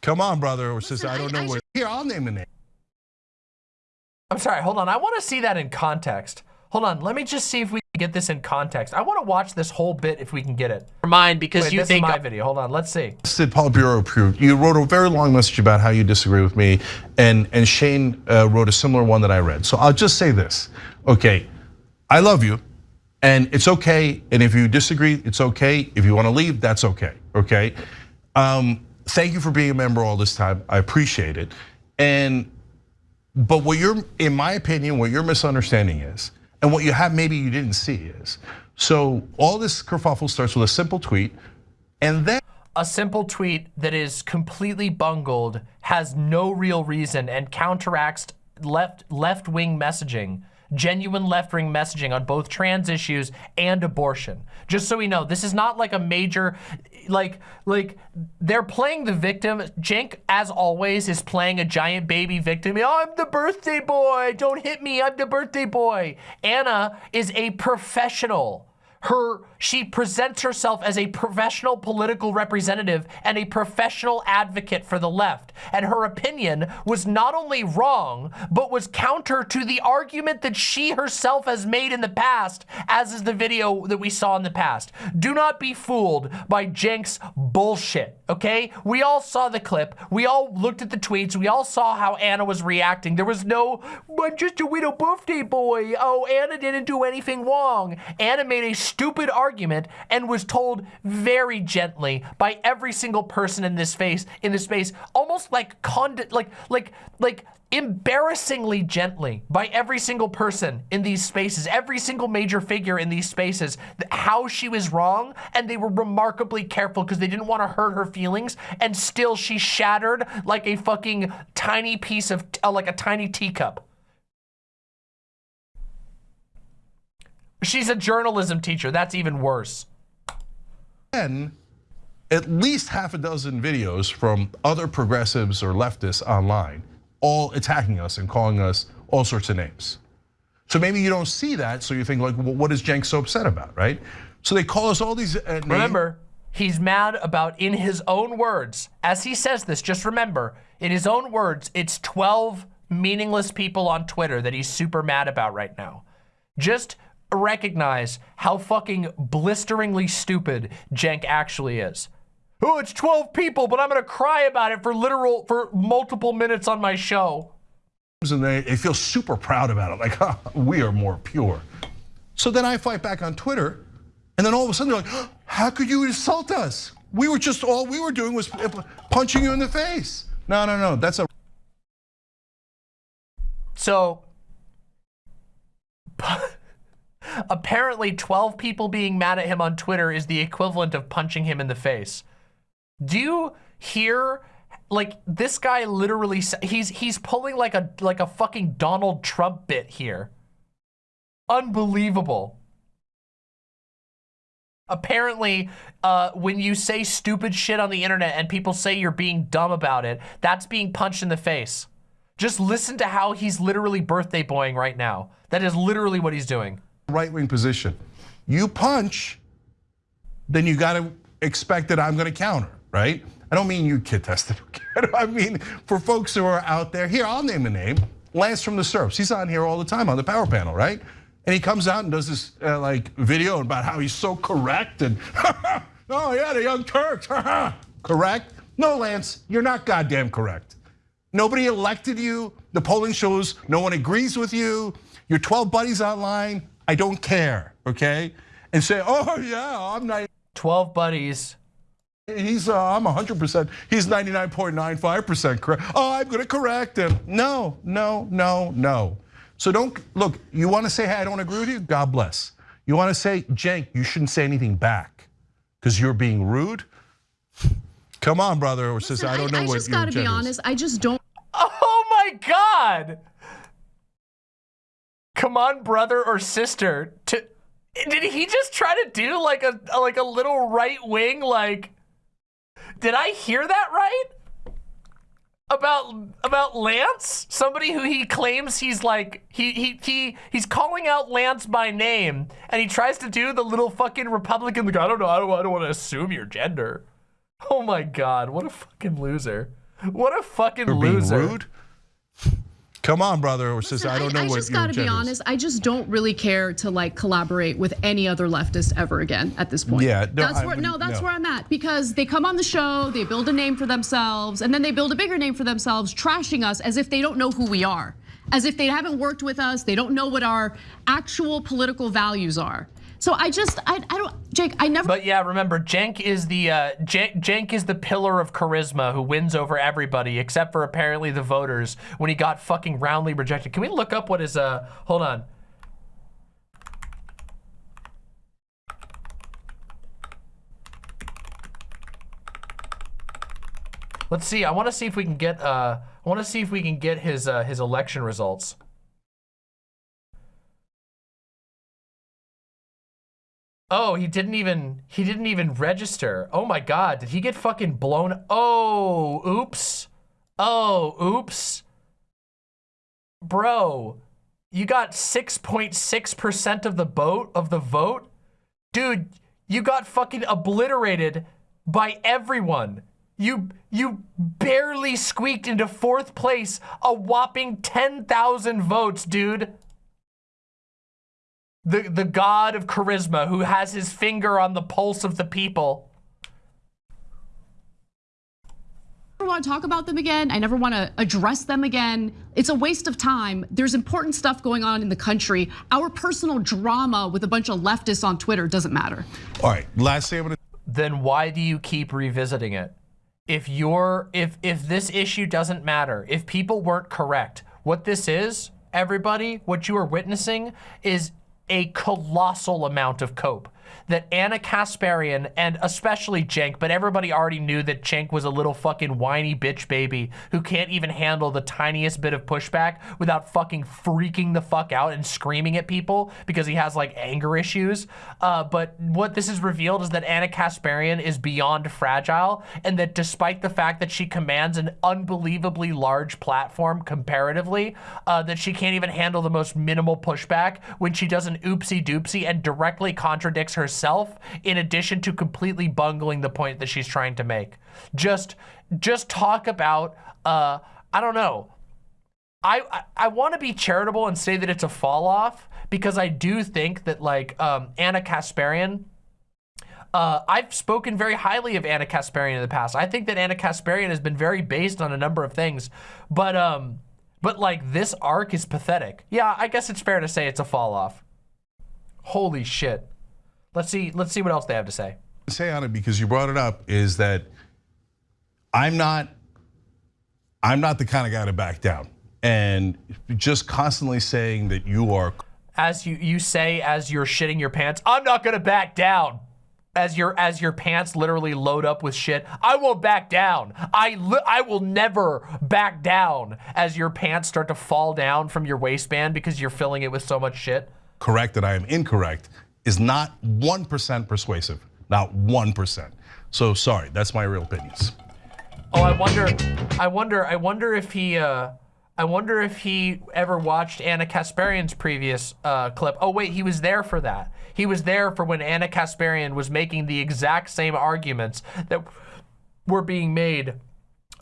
Come on, brother or sister, I don't I- know I where. Here, I'll name the name. I'm sorry, hold on. I want to see that in context. Hold on, let me just see if we can get this in context. I want to watch this whole bit if we can get it. Mine because Wait, you this think is my video. Hold on, let's see. Sid Politburo approved. You wrote a very long message about how you disagree with me, and and Shane uh, wrote a similar one that I read. So I'll just say this, okay? I love you, and it's okay. And if you disagree, it's okay. If you want to leave, that's okay. Okay. Um, thank you for being a member all this time. I appreciate it. And But what you're, in my opinion, what your misunderstanding is, and what you have maybe you didn't see is, so all this kerfuffle starts with a simple tweet, and then a simple tweet that is completely bungled, has no real reason, and counteracts left left wing messaging, genuine left wing messaging on both trans issues and abortion. Just so we know, this is not like a major, like like they're playing the victim. Cenk, as always, is playing a giant baby victim. Oh, I'm the birthday boy. Don't hit me. I'm the birthday boy. Ana is a professional her she presents herself as a professional political representative and a professional advocate for the left. And her opinion was not only wrong but was counter to the argument that she herself has made in the past as is the video that we saw in the past. Do not be fooled by Cenk's bullshit okay? We all saw the clip. We all looked at the tweets. We all saw how Ana was reacting. There was no I'm just a widow birthday boy. Oh Ana didn't do anything wrong. Ana made a stupid argument and was told very gently by every single person in this space in this space almost like condu like like like embarrassingly gently by every single person in these spaces, every single major figure in these spaces, how she was wrong, and they were remarkably careful because they didn't want to hurt her feelings, and still she shattered like a fucking tiny piece of, uh, like a tiny teacup. She's a journalism teacher. That's even worse. Then, at least half a dozen videos from other progressives or leftists online, all attacking us and calling us all sorts of names. So maybe you don't see that, so you think like, well, what is Cenk so upset about, right? So they call us all these uh, names. Remember, he's mad about, in his own words, as he says this, just remember, in his own words, it's 12 meaningless people on Twitter that he's super mad about right now. Just recognize how fucking blisteringly stupid Cenk actually is. Oh, it's 12 people, but I'm gonna cry about it for literal, for multiple minutes on my show. And they, they feel super proud about it, like, huh, we are more pure. So then I fight back on Twitter, and then all of a sudden they're like, how could you insult us? We were just, all we were doing was punching you in the face. No, no, no, that's a. So, Apparently 12 people being mad at him on Twitter is the equivalent of punching him in the face. Do you hear like this guy literally he's he's pulling like a like a fucking Donald Trump bit here. Unbelievable. Apparently, uh, when you say stupid shit on the internet and people say you're being dumb about it, that's being punched in the face. Just listen to how he's literally birthday boying right now. That is literally what he's doing right wing position. You punch, then you got to expect that I'm going to counter, right? I don't mean you kid tested. I mean for folks who are out there. Here, I'll name a name. Lance from the Serfs. He's on here all the time on the power panel, right? And he comes out and does this uh, like video about how he's so correct and oh yeah, the Young Turks, correct? No, Lance, you're not goddamn correct. Nobody elected you. The polling shows no one agrees with you. Your 12 buddies online I don't care, okay? And say, oh yeah, I'm not. 12 buddies. He's, uh, I'm 100%, he's 99.95% correct. Oh, I'm gonna correct him. No, no, no, no. So don't, look, you wanna say, hey, I don't agree with you? God bless. You wanna say, Cenk, you shouldn't say anything back because you're being rude? Come on, brother or sister, I don't know I, I what I just gotta be honest, I just don't. Oh my God come on brother or sister to did he just try to do like a like a little right wing like did I hear that right? About about Lance, somebody who he claims he's like he he he he's calling out Lance by name, and he tries to do the little fucking Republican like I don't know I don't I don't want to assume your gender. Oh my god, what a fucking loser! What a fucking loser! rude. Come on, brother or sister. I don't know I, I what just gotta be honest. I just don't really care to like collaborate with any other leftist ever again at this point. Yeah, no, that's where no, that's no. where I'm at because they come on the show, they build a name for themselves, and then they build a bigger name for themselves, trashing us as if they don't know who we are, as if they haven't worked with us, they don't know what our actual political values are. So I just, I, I don't, Jake, I never. But yeah, remember, Cenk is the uh, Cenk, Cenk is the pillar of charisma who wins over everybody except for apparently the voters when he got fucking roundly rejected. Can we look up what his uh? Hold on. Let's see. I want to see if we can get uh. I want to see if we can get his uh, his election results. Oh, he didn't even he didn't even register. Oh my god, did he get fucking blown? Oh, oops. Oh, oops. Bro, you got 6.6% of the vote of the vote? Dude, you got fucking obliterated by everyone. You you barely squeaked into fourth place, a whopping 10,000 votes, dude the the god of charisma who has his finger on the pulse of the people. I never want to talk about them again. I never want to address them again. It's a waste of time. There's important stuff going on in the country. Our personal drama with a bunch of leftists on Twitter doesn't matter. All right, last thing I'm gonna. Then why do you keep revisiting it? If you're if if this issue doesn't matter, if people weren't correct, what this is, everybody, what you are witnessing is a colossal amount of cope that Ana Kasparian and especially Cenk, but everybody already knew that Cenk was a little fucking whiny bitch baby who can't even handle the tiniest bit of pushback without fucking freaking the fuck out and screaming at people because he has like anger issues. Uh, but what this has revealed is that Ana Kasparian is beyond fragile and that despite the fact that she commands an unbelievably large platform comparatively, uh, that she can't even handle the most minimal pushback when she does an oopsie doopsie and directly contradicts herself in addition to completely bungling the point that she's trying to make. Just, just talk about, uh, I don't know. I, I, I want to be charitable and say that it's a fall off because I do think that like um, Ana Kasparian, uh, I've spoken very highly of Ana Kasparian in the past. I think that Ana Kasparian has been very based on a number of things, but um, but like this arc is pathetic. Yeah, I guess it's fair to say it's a fall off. Holy shit. Let's see. Let's see what else they have to say. Say on it because you brought it up is that I'm not. I'm not the kind of guy to back down, and just constantly saying that you are. As you you say as you're shitting your pants, I'm not gonna back down. As your as your pants literally load up with shit, I won't back down. I I will never back down as your pants start to fall down from your waistband because you're filling it with so much shit. Correct that I am incorrect is not 1% persuasive, not 1%. So sorry, that's my real opinions. Oh, I wonder, I wonder, I wonder if he, uh, I wonder if he ever watched Ana Kasparian's previous uh, clip. Oh wait, he was there for that. He was there for when Ana Kasparian was making the exact same arguments that were being made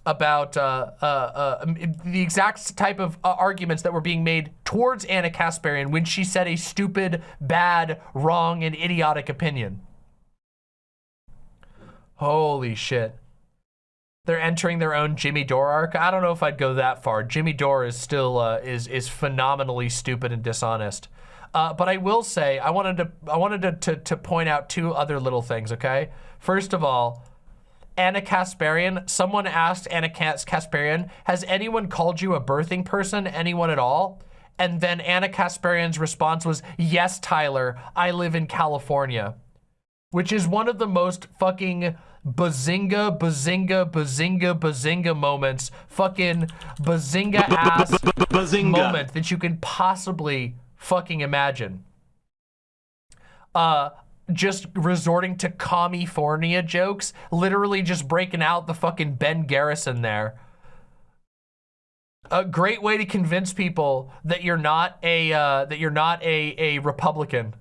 about uh, uh, uh, the exact type of uh, arguments that were being made towards Ana Kasparian when she said a stupid, bad, wrong, and idiotic opinion. Holy shit. They're entering their own Jimmy Dore arc. I don't know if I'd go that far. Jimmy Dore is still uh, is is phenomenally stupid and dishonest. Uh, but I will say I wanted to I wanted to, to to point out two other little things. Okay, first of all, Ana Kasparian, someone asked Ana Kasparian, has anyone called you a birthing person, anyone at all? And then Ana Kasparian's response was, yes, Tyler, I live in California. Which is one of the most fucking bazinga, bazinga, bazinga, bazinga moments, fucking bazinga ass bazinga. moment that you can possibly fucking imagine. Uh, just resorting to California jokes, literally just breaking out the fucking Ben Garrison there. A great way to convince people that you're not a uh, that you're not a a Republican.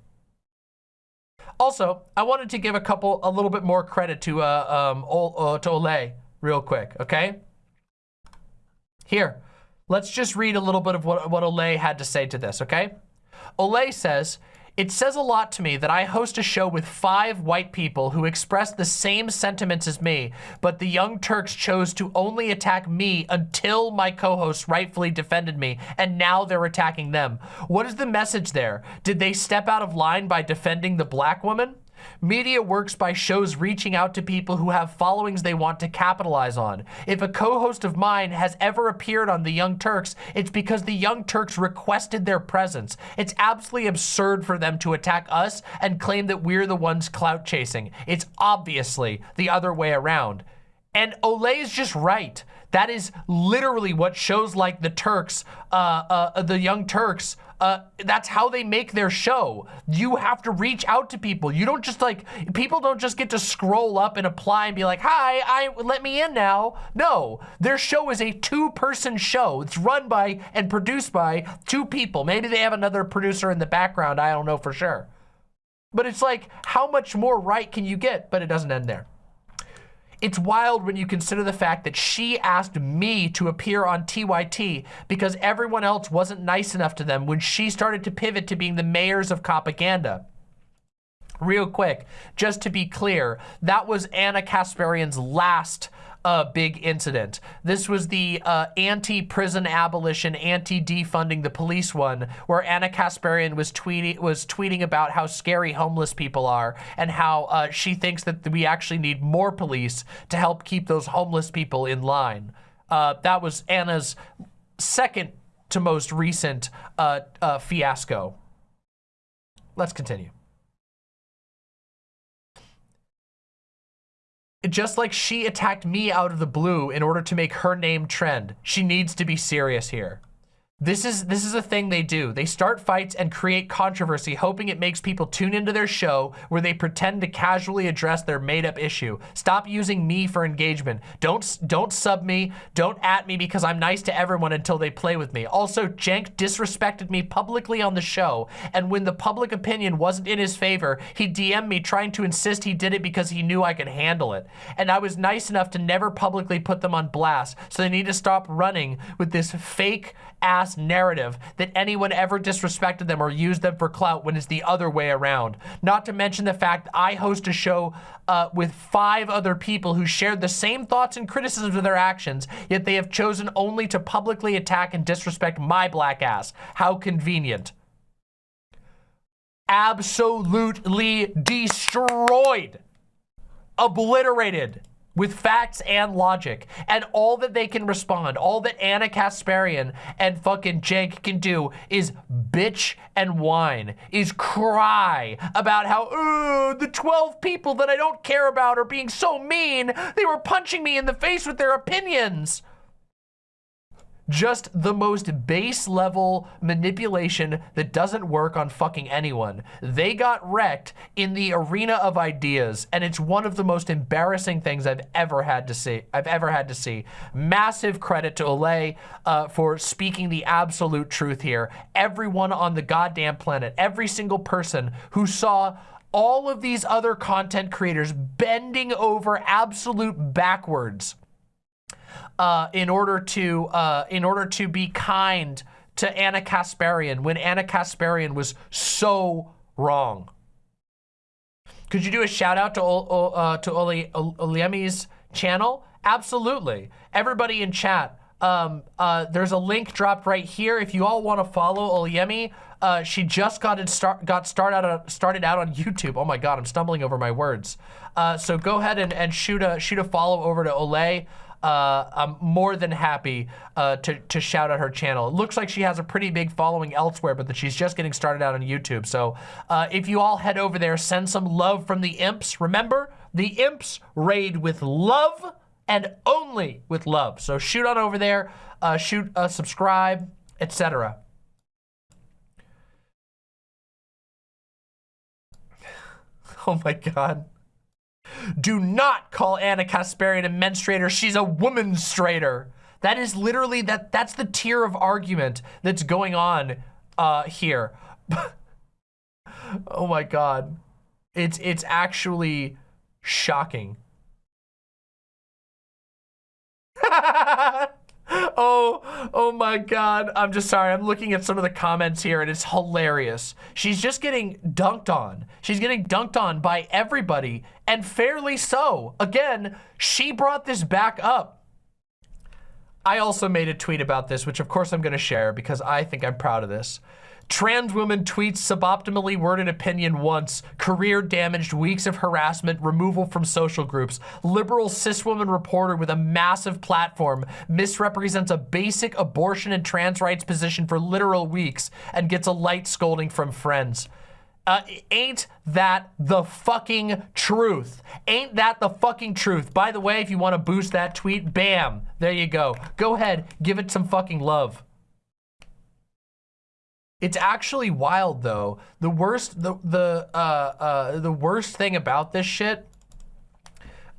Also, I wanted to give a couple a little bit more credit to uh, um uh, to Olay real quick, okay? Here, let's just read a little bit of what what Olay had to say to this, okay? Olay says It says a lot to me that I host a show with five white people who express the same sentiments as me, but the Young Turks chose to only attack me until my co-hosts rightfully defended me, and now they're attacking them. What is the message there? Did they step out of line by defending the black woman? Media works by shows reaching out to people who have followings they want to capitalize on. If a co-host of mine has ever appeared on The Young Turks, it's because The Young Turks requested their presence. It's absolutely absurd for them to attack us and claim that we're the ones clout chasing. It's obviously the other way around. And Olay is just right. That is literally what shows like the Turks, uh, uh, the Young Turks, uh, that's how they make their show. You have to reach out to people. You don't just like, people don't just get to scroll up and apply and be like, hi, I let me in now. No, their show is a two person show. It's run by and produced by two people. Maybe they have another producer in the background. I don't know for sure. But it's like, how much more right can you get? But it doesn't end there. It's wild when you consider the fact that she asked me to appear on TYT because everyone else wasn't nice enough to them when she started to pivot to being the mayors of propaganda. Real quick, just to be clear, that was Ana Kasparian's last uh, big incident. This was the uh, anti-prison abolition, anti-defunding the police one, where Ana Kasparian was tweeting was tweeting about how scary homeless people are and how uh, she thinks that we actually need more police to help keep those homeless people in line. Uh, that was Ana's second to most recent uh, uh, fiasco. Let's continue. Just like she attacked me out of the blue in order to make her name trend, she needs to be serious here. This is this is a thing they do. They start fights and create controversy, hoping it makes people tune into their show where they pretend to casually address their made-up issue. Stop using me for engagement. Don't don't sub me. Don't at me because I'm nice to everyone until they play with me. Also, Cenk disrespected me publicly on the show, and when the public opinion wasn't in his favor, he DM'd me trying to insist he did it because he knew I could handle it. And I was nice enough to never publicly put them on blast, so they need to stop running with this fake ass narrative that anyone ever disrespected them or used them for clout when it's the other way around. Not to mention the fact I host a show uh, with five other people who shared the same thoughts and criticisms of their actions, yet they have chosen only to publicly attack and disrespect my black ass. How convenient. Absolutely destroyed. Obliterated with facts and logic. And all that they can respond, all that Ana Kasparian and fucking Cenk can do is bitch and whine, is cry about how, the 12 people that I don't care about are being so mean. They were punching me in the face with their opinions just the most base level manipulation that doesn't work on fucking anyone. They got wrecked in the arena of ideas, and it's one of the most embarrassing things I've ever had to see. I've ever had to see. Massive credit to Olay uh, for speaking the absolute truth here. Everyone on the goddamn planet, every single person who saw all of these other content creators bending over absolute backwards uh, in order to uh, in order to be kind to Ana Kasparian when Ana Kasparian was so wrong. Could you do a shout out to uh, to Oli Olayemi's channel? Absolutely. Everybody in chat, um, uh, there's a link dropped right here. If you all want to follow Oliemi, uh, she just got it start got started out started out on YouTube. Oh my God, I'm stumbling over my words. Uh, so go ahead and, and shoot a shoot a follow over to Olay uh, I'm more than happy uh, to, to shout out her channel. It looks like she has a pretty big following elsewhere, but that she's just getting started out on YouTube. So uh, if you all head over there, send some love from the imps. Remember, the imps raid with love and only with love. So shoot on over there, uh, shoot, uh, subscribe, etc. Oh my God. Do not call Ana Kasparian a menstruator. She's a womanstrator. That is literally, that. that's the tier of argument that's going on uh, here. oh my God. It's, it's actually shocking. oh, Oh my God. I'm just sorry. I'm looking at some of the comments here and it's hilarious. She's just getting dunked on. She's getting dunked on by everybody and fairly so. Again, she brought this back up. I also made a tweet about this, which of course I'm going to share because I think I'm proud of this. Trans woman tweets suboptimally worded opinion once, career damaged, weeks of harassment, removal from social groups. Liberal cis woman reporter with a massive platform misrepresents a basic abortion and trans rights position for literal weeks and gets a light scolding from friends. Uh, ain't that the fucking truth? Ain't that the fucking truth? By the way, if you want to boost that tweet, bam, there you go. Go ahead, give it some fucking love. It's actually wild though. The worst, the the uh, uh, the worst thing about this shit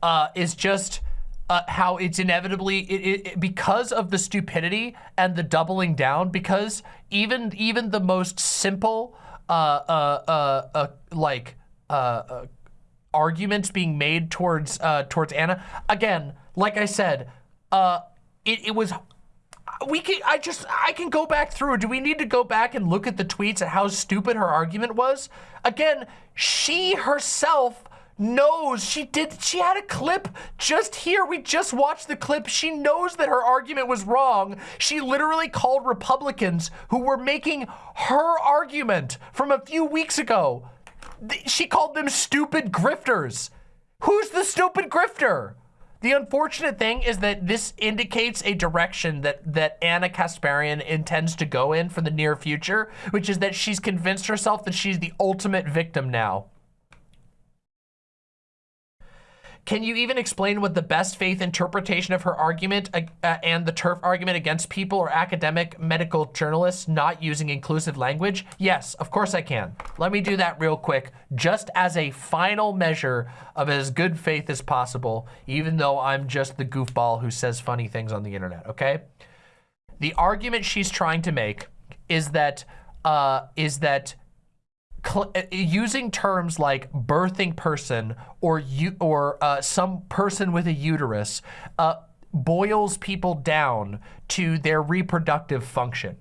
uh, is just uh, how it's inevitably it, it, because of the stupidity and the doubling down. Because even even the most simple uh, uh, uh, uh like uh, uh, arguments being made towards uh, towards Ana. Again, like I said, uh, it, it was we can I just I can go back through. Do we need to go back and look at the tweets at how stupid her argument was? Again, she herself knows she did she had a clip just here. We just watched the clip. She knows that her argument was wrong. She literally called republicans who were making her argument from a few weeks ago. She called them stupid grifters. Who's the stupid grifter the unfortunate thing is that this indicates a direction that, that Ana Kasparian intends to go in for the near future, which is that she's convinced herself that she's the ultimate victim now. Can you even explain what the best faith interpretation of her argument uh, uh, and the TERF argument against people or academic medical journalists not using inclusive language? Yes, of course I can. Let me do that real quick, just as a final measure of as good faith as possible, even though I'm just the goofball who says funny things on the internet, okay? The argument she's trying to make is that, uh, is that using terms like birthing person or you or uh, some person with a uterus uh, boils people down to their reproductive function.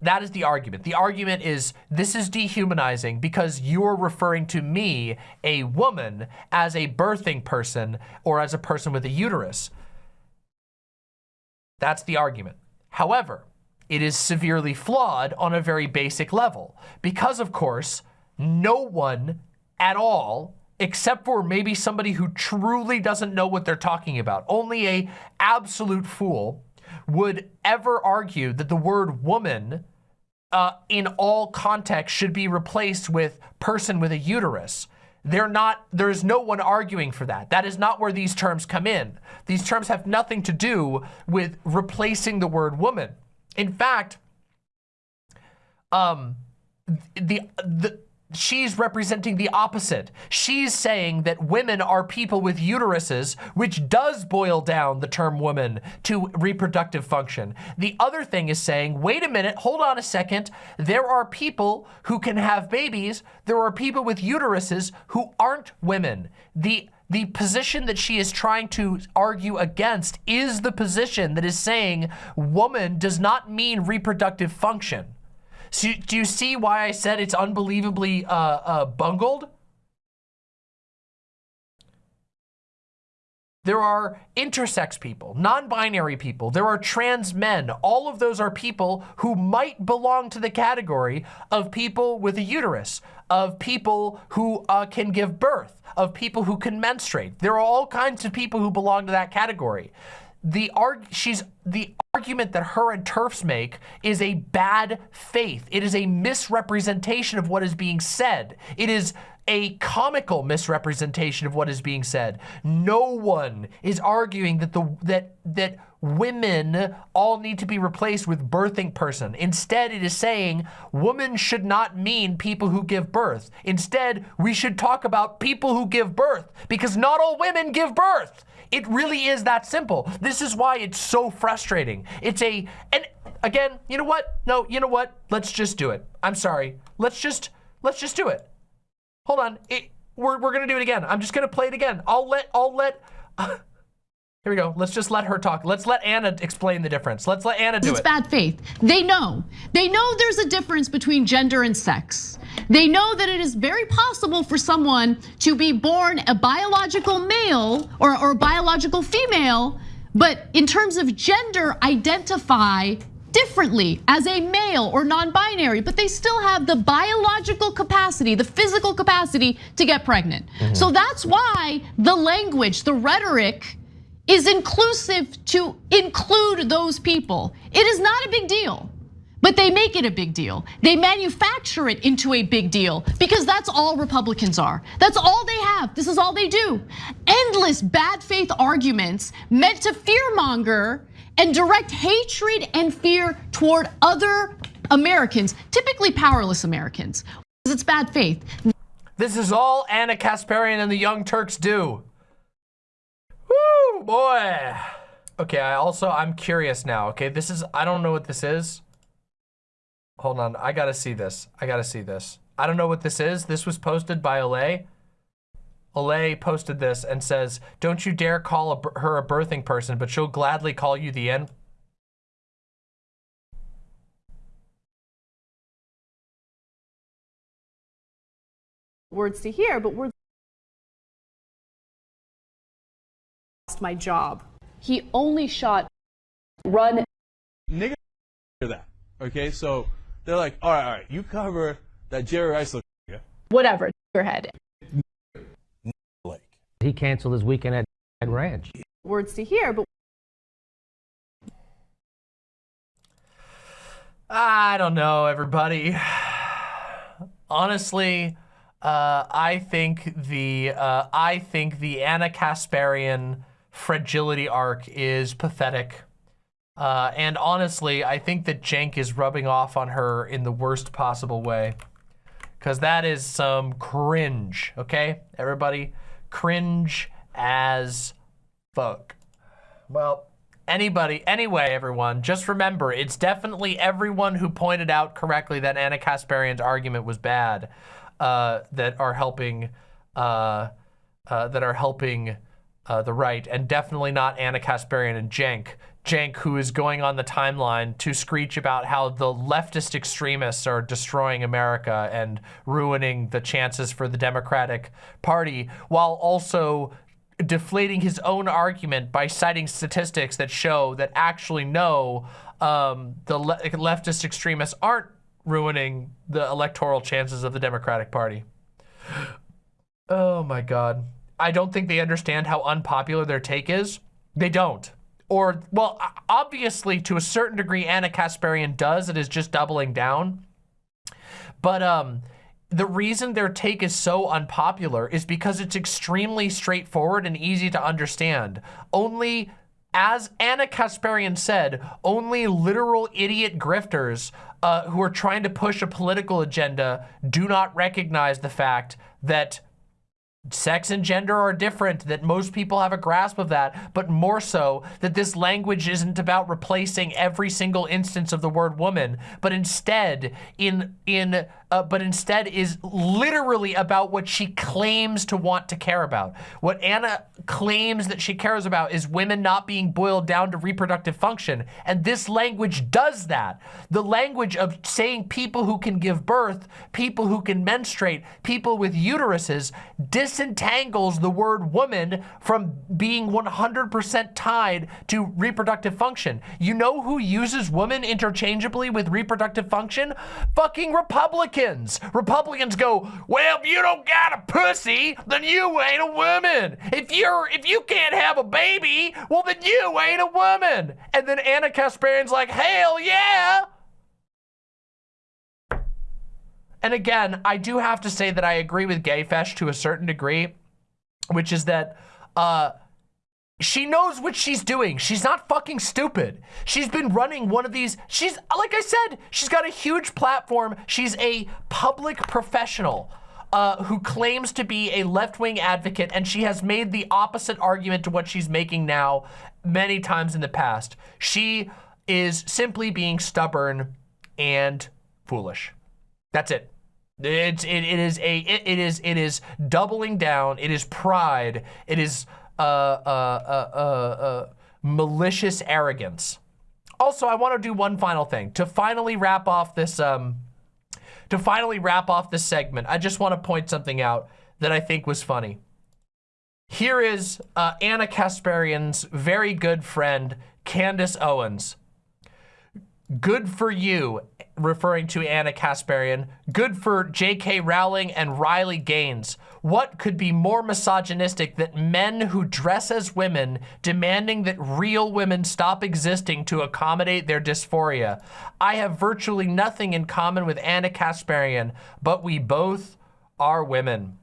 That is the argument. The argument is this is dehumanizing because you're referring to me, a woman, as a birthing person or as a person with a uterus. That's the argument. However, it is severely flawed on a very basic level. Because, of course, no one at all, except for maybe somebody who truly doesn't know what they're talking about, only a absolute fool would ever argue that the word woman uh, in all contexts should be replaced with person with a uterus. They're not, there's no one arguing for that. That is not where these terms come in. These terms have nothing to do with replacing the word woman. In fact, um, the, the, she's representing the opposite. She's saying that women are people with uteruses, which does boil down the term woman to reproductive function. The other thing is saying, wait a minute, hold on a second. There are people who can have babies. There are people with uteruses who aren't women. The the position that she is trying to argue against is the position that is saying woman does not mean reproductive function. So do you see why I said it's unbelievably uh, uh, bungled? There are intersex people, non-binary people. There are trans men. All of those are people who might belong to the category of people with a uterus, of people who uh, can give birth, of people who can menstruate. There are all kinds of people who belong to that category. The arg she's the argument that her and TERFs make is a bad faith. It is a misrepresentation of what is being said. It is a comical misrepresentation of what is being said. No one is arguing that the that that women all need to be replaced with birthing person. Instead, it is saying woman should not mean people who give birth. Instead, we should talk about people who give birth because not all women give birth. It really is that simple. This is why it's so frustrating. It's a, and again, you know what? No, you know what? Let's just do it. I'm sorry. Let's just, let's just do it. Hold on. It, we're, we're going to do it again. I'm just going to play it again. I'll let, I'll let, here Here we go. Let's just let her talk. Let's let Ana explain the difference. Let's let Ana do it. it's bad faith. They know. They know there's a difference between gender and sex. They know that it is very possible for someone to be born a biological male or, or a biological female, but in terms of gender, identify differently as a male or non-binary, but they still have the biological capacity, the physical capacity to get pregnant. Mm-hmm. So that's why the language, the rhetoric is inclusive to include those people. It is not a big deal. But they make it a big deal. They manufacture it into a big deal because that's all Republicans are. That's all they have. This is all they do. Endless bad faith arguments meant to fearmonger and direct hatred and fear toward other Americans, typically powerless Americans. Because it's bad faith. This is all Ana Kasparian and the Young Turks do. Woo, boy. Okay, I also, I'm curious now. Okay, this is, I don't know what this is. Hold on, I gotta see this. I gotta see this. I don't know what this is. This was posted by Olay. Olay posted this and says, don't you dare call a, her a birthing person, but she'll gladly call you the N. words to hear, but words lost my job. He only shot run nigga hear that. Okay, so they're like, all right, all right, you cover that Jerry Rice look nigga. whatever your head. Blake. He canceled his weekend at, at Ranch. Words to hear, but I don't know, everybody. Honestly, uh, I think the uh, I think the Ana Kasparian fragility arc is pathetic. Uh, and honestly, I think that Cenk is rubbing off on her in the worst possible way. Because that is some cringe, okay? Everybody, cringe as fuck. Well, anybody, anyway, everyone, just remember, it's definitely everyone who pointed out correctly that Ana Kasparian's argument was bad uh, that are helping, uh, uh, that are helping uh, the right, and definitely not Ana Kasparian and Cenk. Cenk, who is going on the timeline to screech about how the leftist extremists are destroying America and ruining the chances for the Democratic Party, while also deflating his own argument by citing statistics that show that actually no, um, the le leftist extremists aren't ruining the electoral chances of the Democratic Party. Oh my God. I don't think they understand how unpopular their take is. They don't. Or, well, obviously, to a certain degree, Ana Kasparian does. It is just doubling down. But um, the reason their take is so unpopular is because it's extremely straightforward and easy to understand. Only, as Ana Kasparian said, only literal idiot grifters uh, who are trying to push a political agenda do not recognize the fact that sex and gender are different, that most people have a grasp of that, but more so that this language isn't about replacing every single instance of the word woman, but instead in in uh, but instead is literally about what she claims to want to care about. What Ana claims that she cares about is women not being boiled down to reproductive function, and this language does that. The language of saying people who can give birth, people who can menstruate, people with uteruses disentangles the word woman from being 100% tied to reproductive function. You know who uses woman interchangeably with reproductive function? Fucking Republicans. Republicans go, well, if you don't got a pussy, then you ain't a woman. If you're, if you can't have a baby, well, then you ain't a woman. And then Ana Kasparian's like, hell yeah. And again, I do have to say that I agree with Gayfesh to a certain degree, which is that uh, she knows what she's doing. She's not fucking stupid. She's been running one of these. She's, like I said, she's got a huge platform. She's a public professional. Uh, who claims to be a left-wing advocate, and she has made the opposite argument to what she's making now many times in the past. She is simply being stubborn and foolish. That's it. It's it, it is a it, it is it is doubling down. It is pride. It is uh, uh, uh, uh, uh, malicious arrogance. Also, I want to do one final thing to finally wrap off this. Um, to finally wrap off this segment, I just want to point something out that I think was funny. Here is uh, Ana Kasparian's very good friend, Candace Owens. Good for you, referring to Ana Kasparian. Good for J.K. Rowling and Riley Gaines. What could be more misogynistic than men who dress as women demanding that real women stop existing to accommodate their dysphoria? I have virtually nothing in common with Ana Kasparian, but we both are women.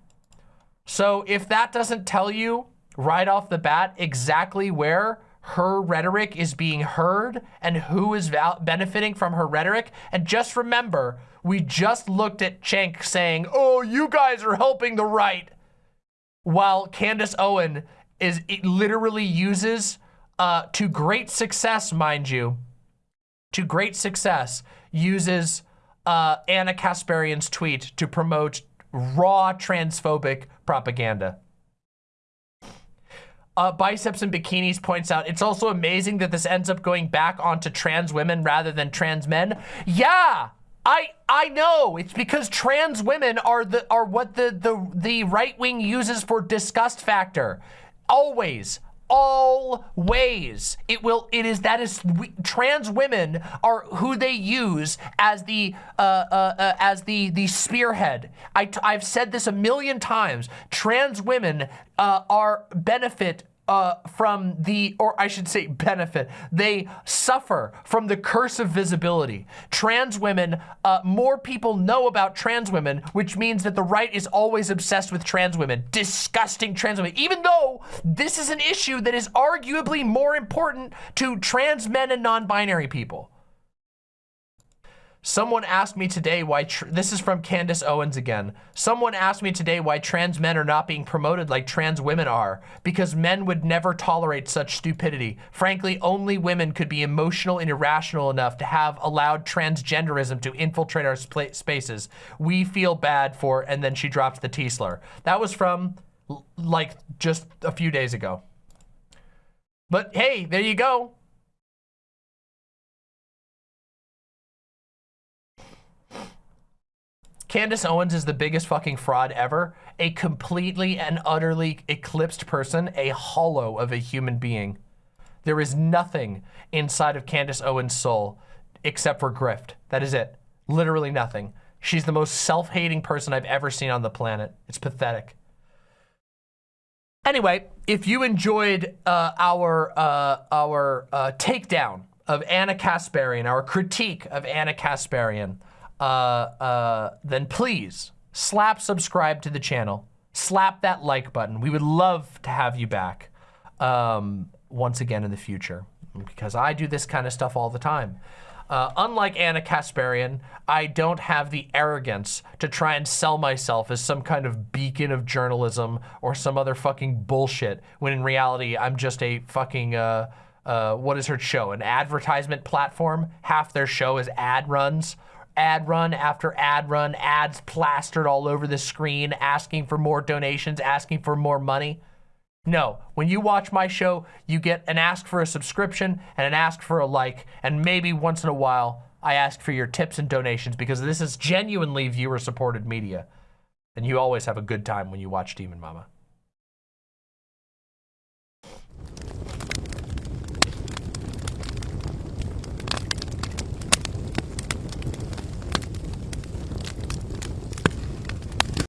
So if that doesn't tell you right off the bat exactly where her rhetoric is being heard and who is benefiting from her rhetoric. And just remember, we just looked at Cenk saying, oh, you guys are helping the right. While Candace Owen is literally uses uh, to great success, mind you, to great success, uses uh, Ana Kasparian's tweet to promote raw transphobic propaganda. Uh, Biceps and Bikinis points out, it's also amazing that this ends up going back onto trans women rather than trans men. Yeah, I I know. It's because trans women are the are what the the the right wing uses for disgust factor. Always, always. It will it is that is we, trans women are who they use as the uh, uh, uh, as the the spearhead. I, i've said this a million times. Trans women uh, are benefit uh, from the, or I should say benefit, they suffer from the curse of visibility. Trans women, uh, more people know about trans women, which means that the right is always obsessed with trans women, disgusting trans women, even though this is an issue that is arguably more important to trans men and non-binary people. Someone asked me today why, this is from Candace Owens again. Someone asked me today why trans men are not being promoted like trans women are, because men would never tolerate such stupidity. Frankly, only women could be emotional and irrational enough to have allowed transgenderism to infiltrate our spaces. We feel bad for, and then she dropped the T slur. That was from like just a few days ago. But hey, there you go. Candace Owens is the biggest fucking fraud ever. A completely and utterly eclipsed person, a hollow of a human being. There is nothing inside of Candace Owens' soul except for grift. That is it. Literally nothing. She's the most self-hating person I've ever seen on the planet. It's pathetic. Anyway, if you enjoyed uh, our uh, our uh, takedown of Ana Kasparian, our critique of Ana Kasparian, uh, uh, then please slap subscribe to the channel. Slap that like button. We would love to have you back um, once again in the future because I do this kind of stuff all the time. Uh, unlike Ana Kasparian, I don't have the arrogance to try and sell myself as some kind of beacon of journalism or some other fucking bullshit, when in reality, I'm just a fucking, uh, uh, what is her show? An advertisement platform? Half their show is ad runs ad run after ad run, ads plastered all over the screen, asking for more donations, asking for more money. No, when you watch my show, you get an ask for a subscription and an ask for a like, and maybe once in a while, I ask for your tips and donations because this is genuinely viewer-supported media. And you always have a good time when you watch Demon Mama.